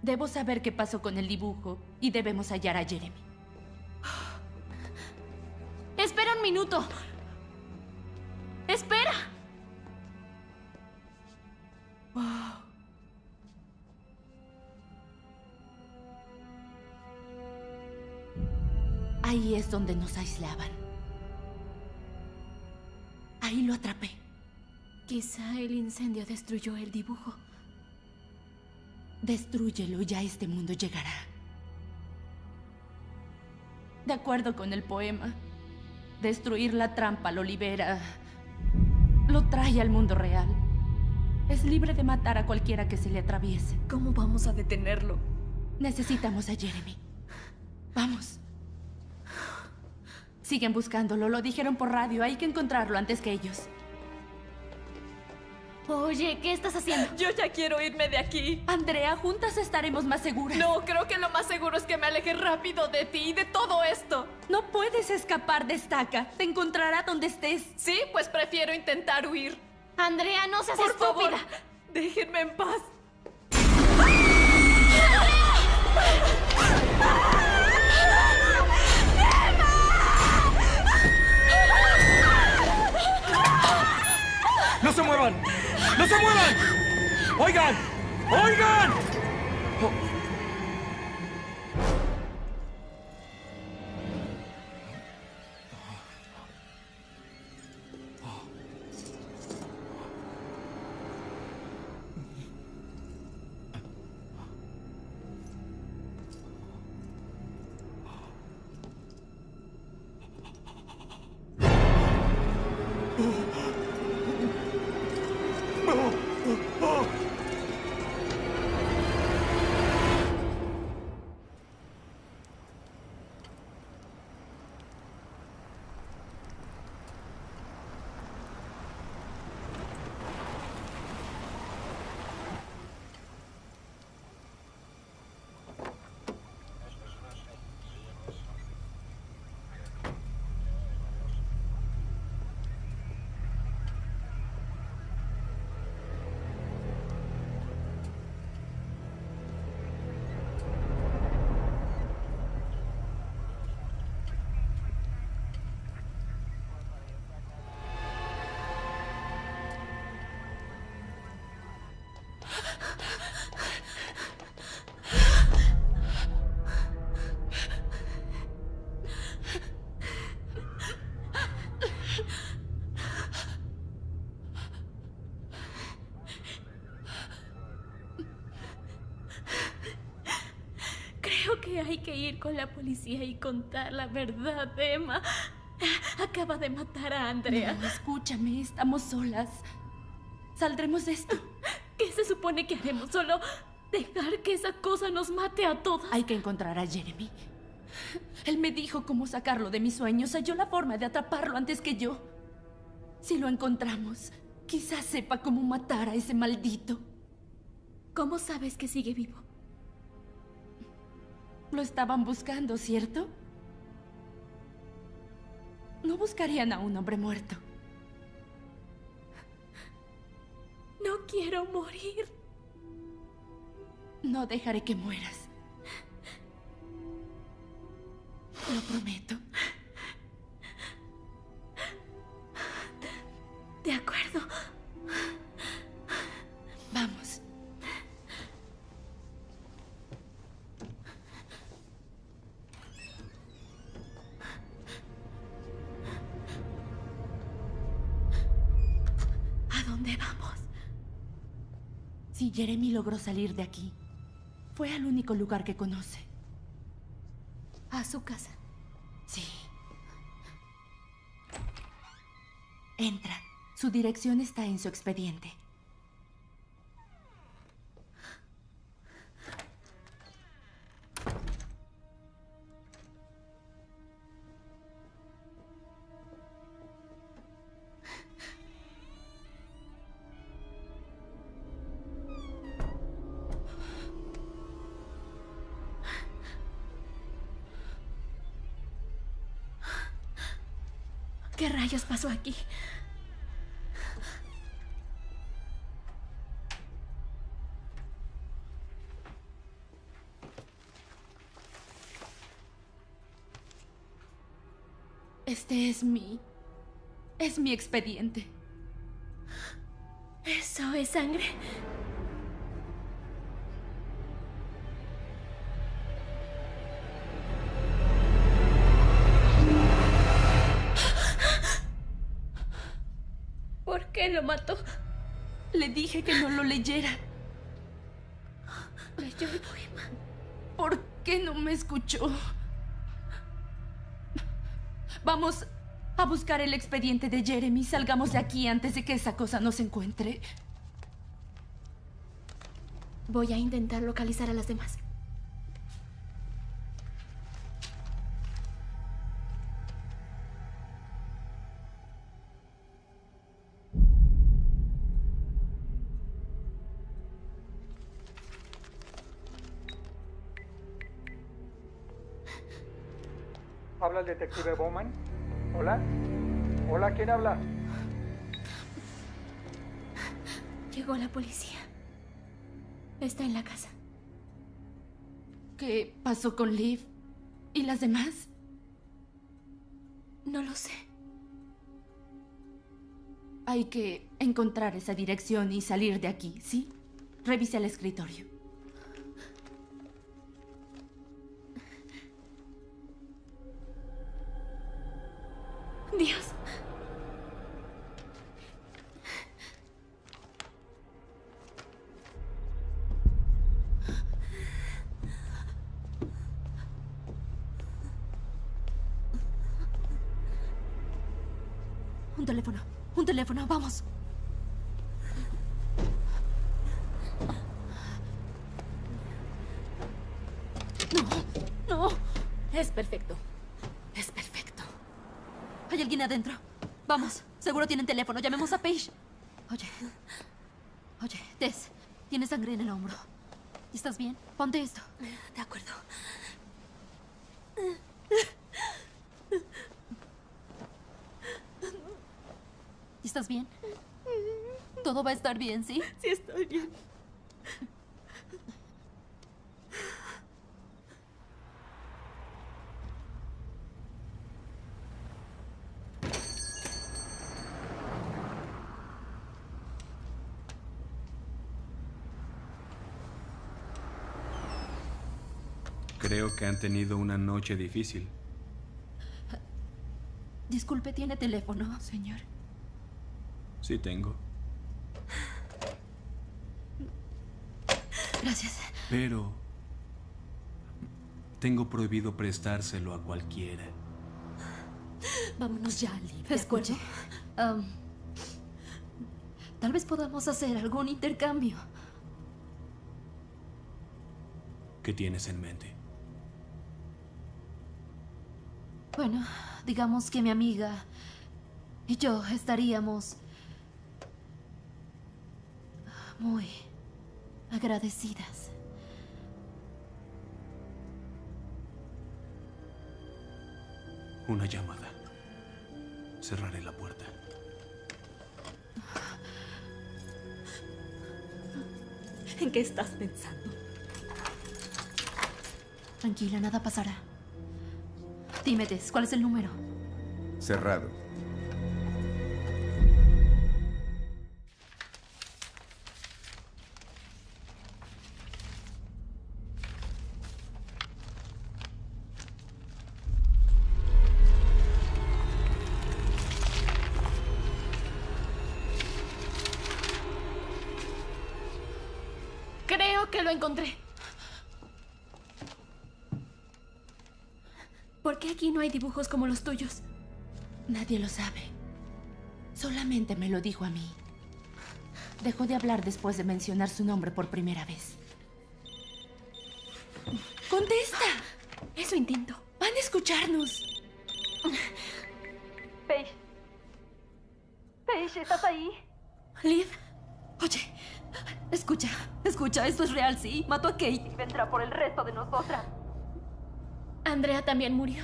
Debo saber qué pasó con el dibujo y debemos hallar a Jeremy. Espera un minuto. Espera. Ahí es donde nos aislaban. Ahí lo atrapé. Quizá el incendio destruyó el dibujo. Destrúyelo y ya este mundo llegará. De acuerdo con el poema, destruir la trampa lo libera, lo trae al mundo real. Es libre de matar a cualquiera que se le atraviese. ¿Cómo vamos a detenerlo? Necesitamos a Jeremy. Vamos. Siguen buscándolo, lo dijeron por radio. Hay que encontrarlo antes que ellos. Oye, ¿qué estás haciendo? Yo ya quiero irme de aquí. Andrea, juntas estaremos más seguras. No, creo que lo más seguro es que me aleje rápido de ti y de todo esto. No puedes escapar de estaca. Te encontrará donde estés. Sí, pues prefiero intentar huir. Andrea, no seas Por estúpida. favor, déjenme en paz. Se muevan! ¡No se muevan! ¡Oigan! ¡Oigan! Oh. Con la policía y contar la verdad, Emma. Acaba de matar a Andrea. No, escúchame, estamos solas. Saldremos de esto. ¿Qué se supone que haremos? Solo dejar que esa cosa nos mate a todas. Hay que encontrar a Jeremy. Él me dijo cómo sacarlo de mis sueños. Halló la forma de atraparlo antes que yo. Si lo encontramos, quizás sepa cómo matar a ese maldito. ¿Cómo sabes que sigue vivo? Lo estaban buscando, ¿cierto? No buscarían a un hombre muerto. No quiero morir. No dejaré que mueras. Lo prometo. Logró salir de aquí, fue al único lugar que conoce. A su casa. Sí. Entra. Su dirección está en su expediente. Aquí? Este es mi... Es mi expediente. ¿Eso es sangre? Mató? Le dije que no lo leyera. Leyó el poema. ¿Por qué no me escuchó? Vamos a buscar el expediente de Jeremy. Salgamos de aquí antes de que esa cosa nos encuentre. Voy a intentar localizar a las demás. Detective Bowman? ¿Hola? ¿Hola? ¿Quién habla? Llegó la policía. Está en la casa. ¿Qué pasó con Liv? ¿Y las demás? No lo sé. Hay que encontrar esa dirección y salir de aquí, ¿sí? Revise el escritorio. Seguro tienen teléfono. Llamemos a Paige. Oye. Oye, Tess. Tienes sangre en el hombro. ¿Estás bien? Ponte esto. De acuerdo. ¿Estás bien? Todo va a estar bien, ¿sí? Sí, estoy bien. Creo que han tenido una noche difícil. Disculpe, ¿tiene teléfono, señor? Sí tengo. Gracias. Pero... Tengo prohibido prestárselo a cualquiera. Vámonos ya, Liv. Escuche. tal vez podamos hacer algún intercambio. ¿Qué tienes en mente? Bueno, digamos que mi amiga y yo estaríamos muy, agradecidas. Una llamada. Cerraré la puerta. ¿En qué estás pensando? Tranquila, nada pasará. Dime, Tess, ¿cuál es el número? Cerrado. Creo que lo encontré. ¿Por qué aquí no hay dibujos como los tuyos? Nadie lo sabe. Solamente me lo dijo a mí. Dejó de hablar después de mencionar su nombre por primera vez. ¡Contesta! Eso intento. Van a escucharnos. Paige. Paige, ¿estás ahí? Liv, oye, escucha, escucha, esto es real, sí. Mató a Kate. Y vendrá por el resto de nosotras. Andrea también murió.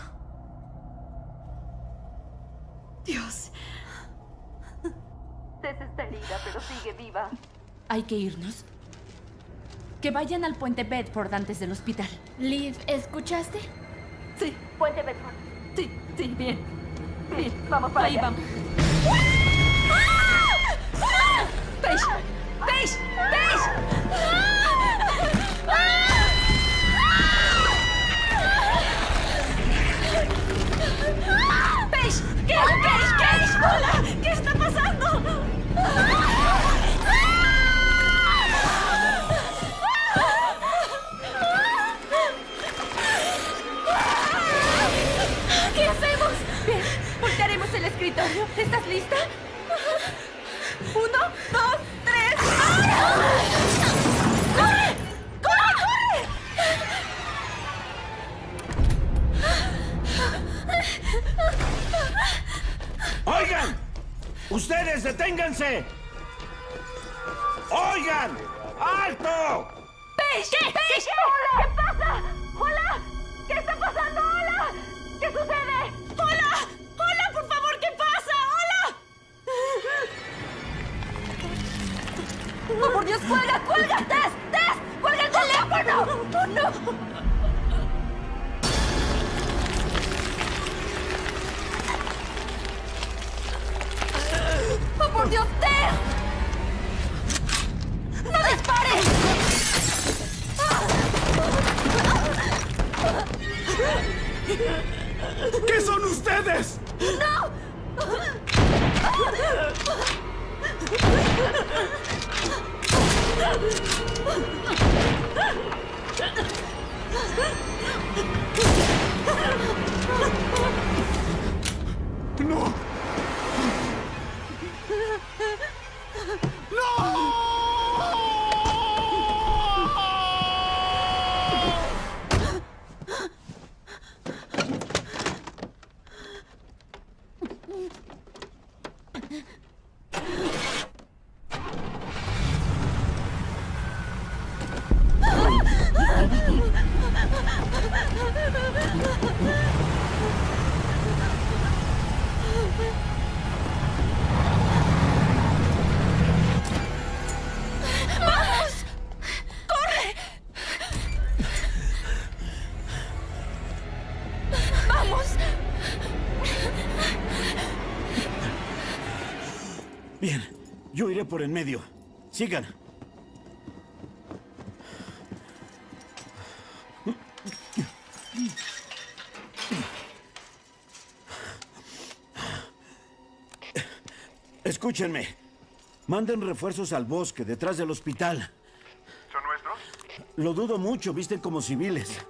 Dios. Tess está herida, pero sigue viva. Hay que irnos. Que vayan al puente Bedford antes del hospital. Liv, ¿escuchaste? Sí. Puente Bedford. Sí, sí, bien. Bien, vamos para Ahí allá. vamos. Paige, Paige, Paige. Paige, ¿qué? Paige, Paige, hola, ¿qué está pasando? ¿Qué hacemos? Bien, voltearemos el escritorio. ¿Estás lista? ¡Oigan! ¡Ustedes deténganse! ¡Oigan! ¡Alto! ¡Paige! ¿Qué? ¿Paige? ¡Hola! ¿Qué pasa? ¡Hola! ¿Qué está pasando? ¡Hola! ¿Qué sucede? ¡Hola! ¡Hola, por favor! ¿Qué pasa? ¡Hola! ¡Oh, por Dios, cuelga, cuelga! ¡Tess, Tess! ¡Cuelga el teléfono! ¡Oh, no! ¡Oh, por Dios! ¡No dispares! ¿Qué son ustedes? ¡No! Iré por en medio. Sigan. Escúchenme. Manden refuerzos al bosque, detrás del hospital. ¿Son nuestros? Lo dudo mucho, visten como civiles.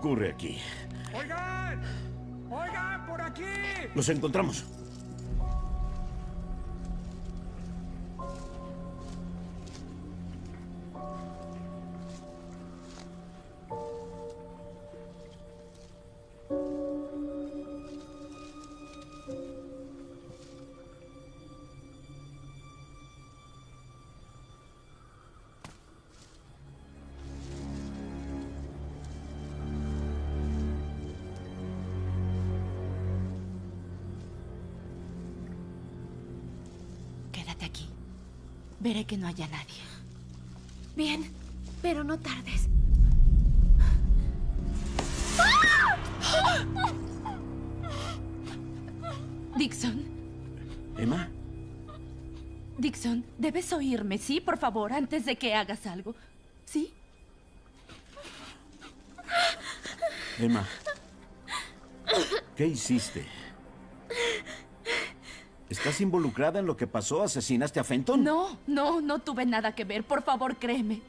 Ocurre aquí? ¡Oigan! ¡Oigan, por aquí! Los encontramos. Veré que no haya nadie. Bien, pero no tardes. Dixon, Emma, Dixon, debes oírme, ¿sí? Por favor, antes de que hagas algo. ¿Sí? Emma. ¿Qué hiciste? ¿Estás involucrada en lo que pasó? ¿Asesinaste a Fenton? No, no, no tuve nada que ver. Por favor, créeme.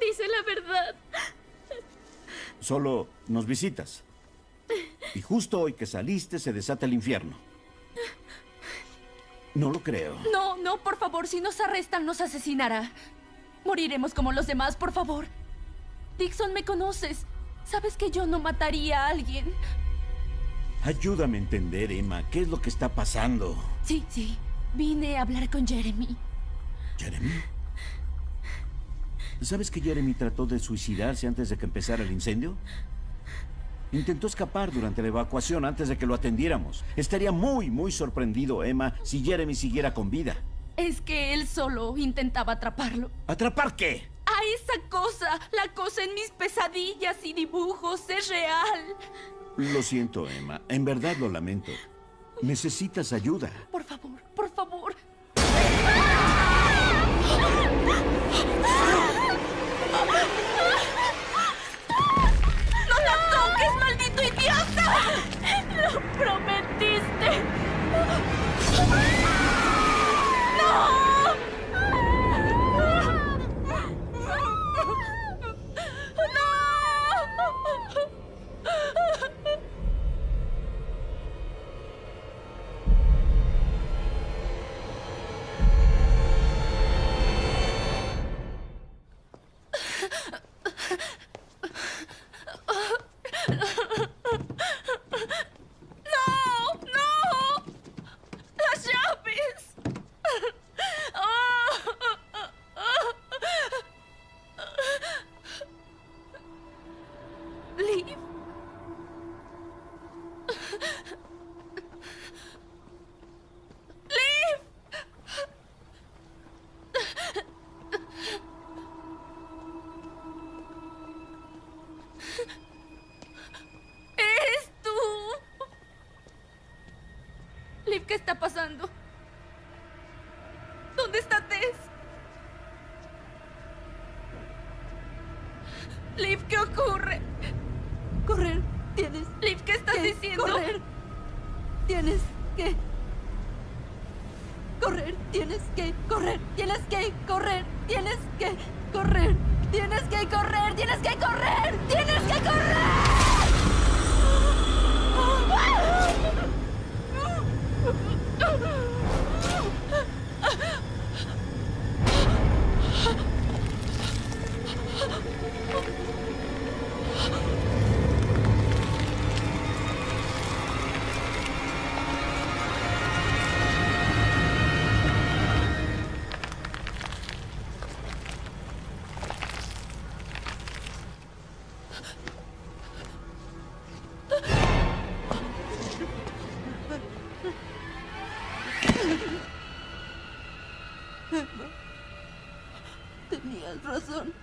Dice la verdad. Solo nos visitas. Y justo hoy que saliste se desata el infierno. No lo creo. No, no, por favor, si nos arrestan, nos asesinará. Moriremos como los demás, por favor. Dixon, me conoces. Sabes que yo no mataría a alguien. Ayúdame a entender, Emma, ¿qué es lo que está pasando? Sí, sí. Vine a hablar con Jeremy. ¿Jeremy? ¿Sabes que Jeremy trató de suicidarse antes de que empezara el incendio? Intentó escapar durante la evacuación antes de que lo atendiéramos. Estaría muy, muy sorprendido, Emma, si Jeremy siguiera con vida. Es que él solo intentaba atraparlo. ¿Atrapar qué? A esa cosa, la cosa en mis pesadillas y dibujos, es real. Lo siento, Emma. En verdad lo lamento. Necesitas ayuda. Por favor, por favor. ¡No la toques, maldito idiota! ¡Lo prometiste! soon.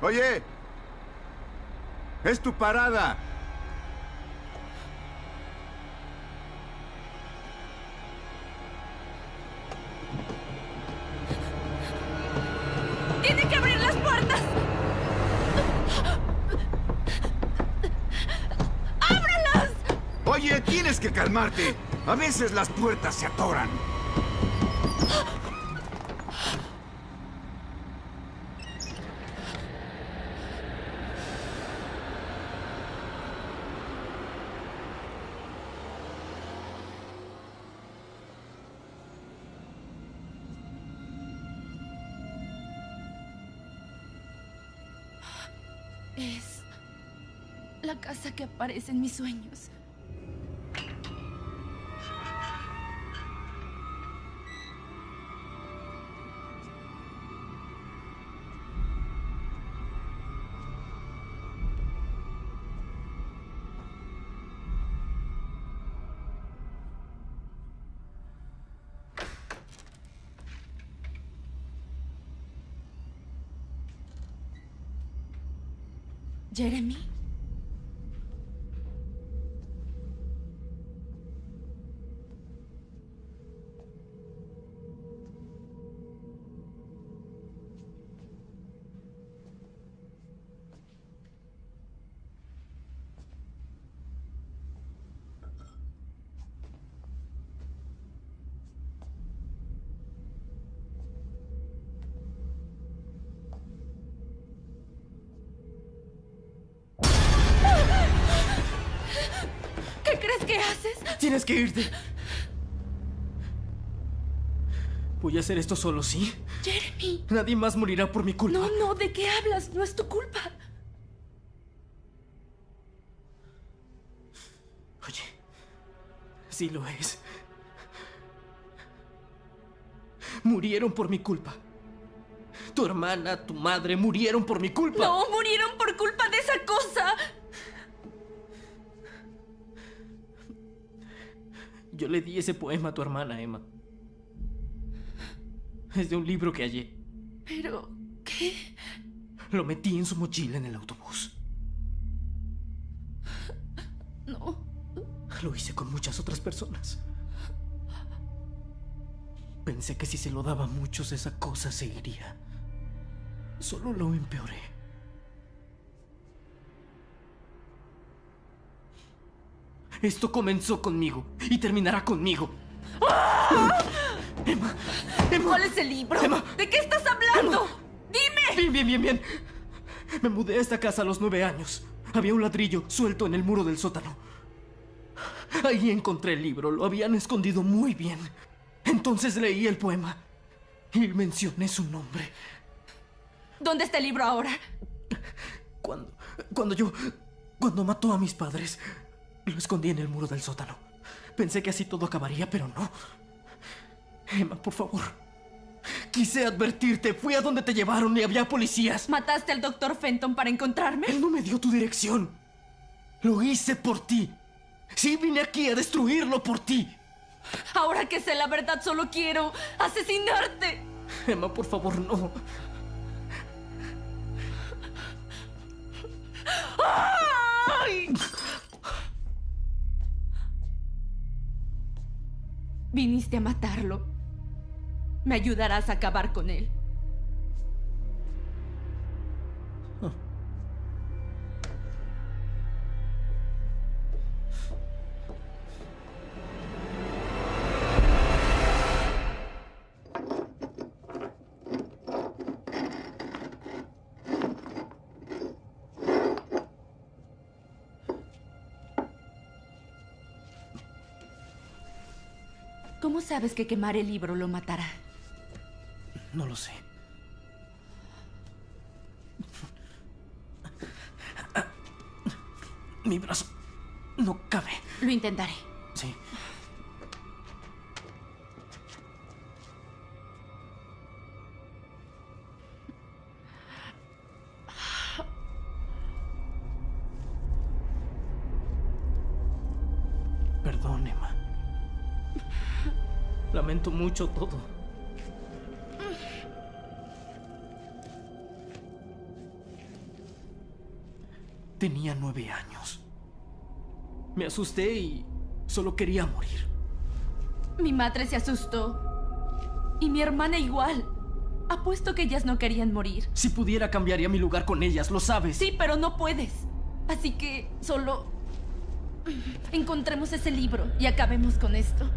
Oye, es tu parada. Tiene que abrir las puertas. ¡Ábrelas! Oye, tienes que calmarte. A veces las puertas se atoran. La casa que aparece en mis sueños. Jeremy. Tienes que irte. Voy a hacer esto solo, ¿sí? Jeremy. Nadie más morirá por mi culpa. No, no, ¿de qué hablas? No es tu culpa. Oye, sí lo es. Murieron por mi culpa. Tu hermana, tu madre murieron por mi culpa. No, murieron por culpa de esa cosa. Yo le di ese poema a tu hermana, Emma. Es de un libro que hallé. Pero, ¿qué? Lo metí en su mochila en el autobús. No. Lo hice con muchas otras personas. Pensé que si se lo daba a muchos esa cosa se iría. Solo lo empeoré. Esto comenzó conmigo y terminará conmigo. Emma, Emma. ¿Cuál es el libro? Emma. ¿De qué estás hablando? ¡Dime! Bien, bien, bien, bien. Me mudé a esta casa a los nueve años. Había un ladrillo suelto en el muro del sótano. Ahí encontré el libro. Lo habían escondido muy bien. Entonces leí el poema y mencioné su nombre. ¿Dónde está el libro ahora? Cuando, cuando yo, cuando mató a mis padres, lo escondí en el muro del sótano. Pensé que así todo acabaría, pero no. Emma, por favor. Quise advertirte. Fui a donde te llevaron y había policías. ¿Mataste al doctor Fenton para encontrarme? Él no me dio tu dirección. Lo hice por ti. Sí, vine aquí a destruirlo por ti. Ahora que sé la verdad, solo quiero asesinarte. Emma, por favor, no. Viniste a matarlo. Me ayudarás a acabar con él. Sabes que quemar el libro lo matará? No lo sé. Mi brazo no cabe. Lo intentaré. todo. Tenía nueve años. Me asusté y solo quería morir. Mi madre se asustó. Y mi hermana igual. Apuesto que ellas no querían morir. Si pudiera, cambiaría mi lugar con ellas, lo sabes. Sí, pero no puedes. Así que solo... Encontremos ese libro y acabemos con esto.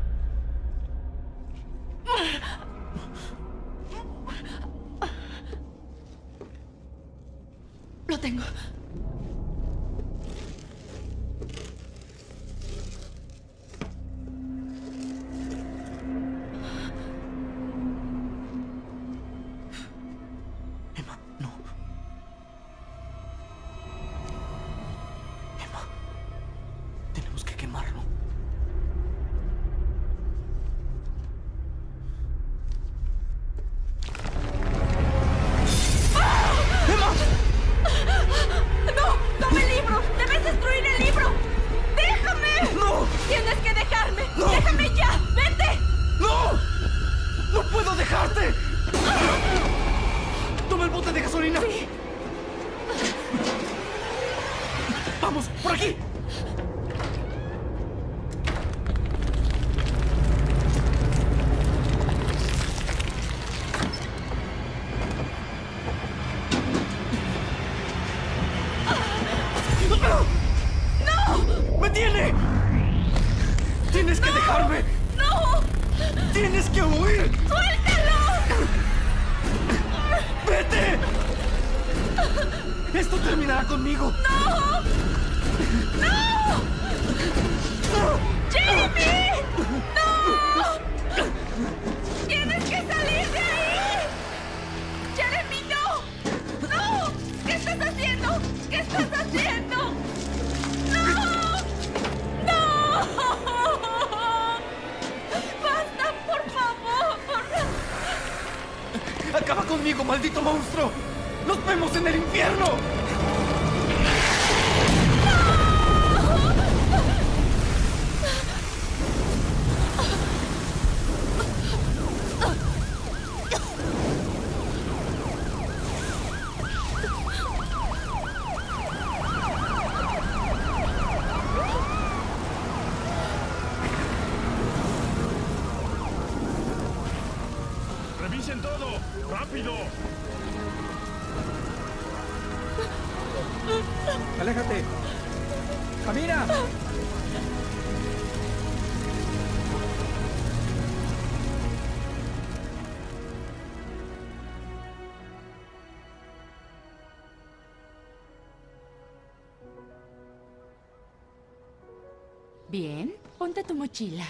mochila.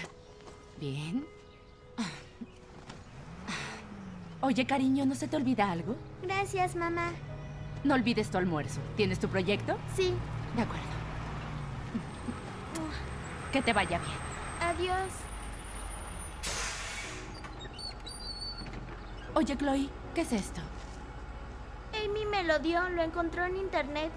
Bien. Oye, cariño, ¿no se te olvida algo? Gracias, mamá. No olvides tu almuerzo. ¿Tienes tu proyecto? Sí. De acuerdo. Que te vaya bien. Adiós. Oye, Chloe, ¿qué es esto? Amy me lo dio. Lo encontró en internet.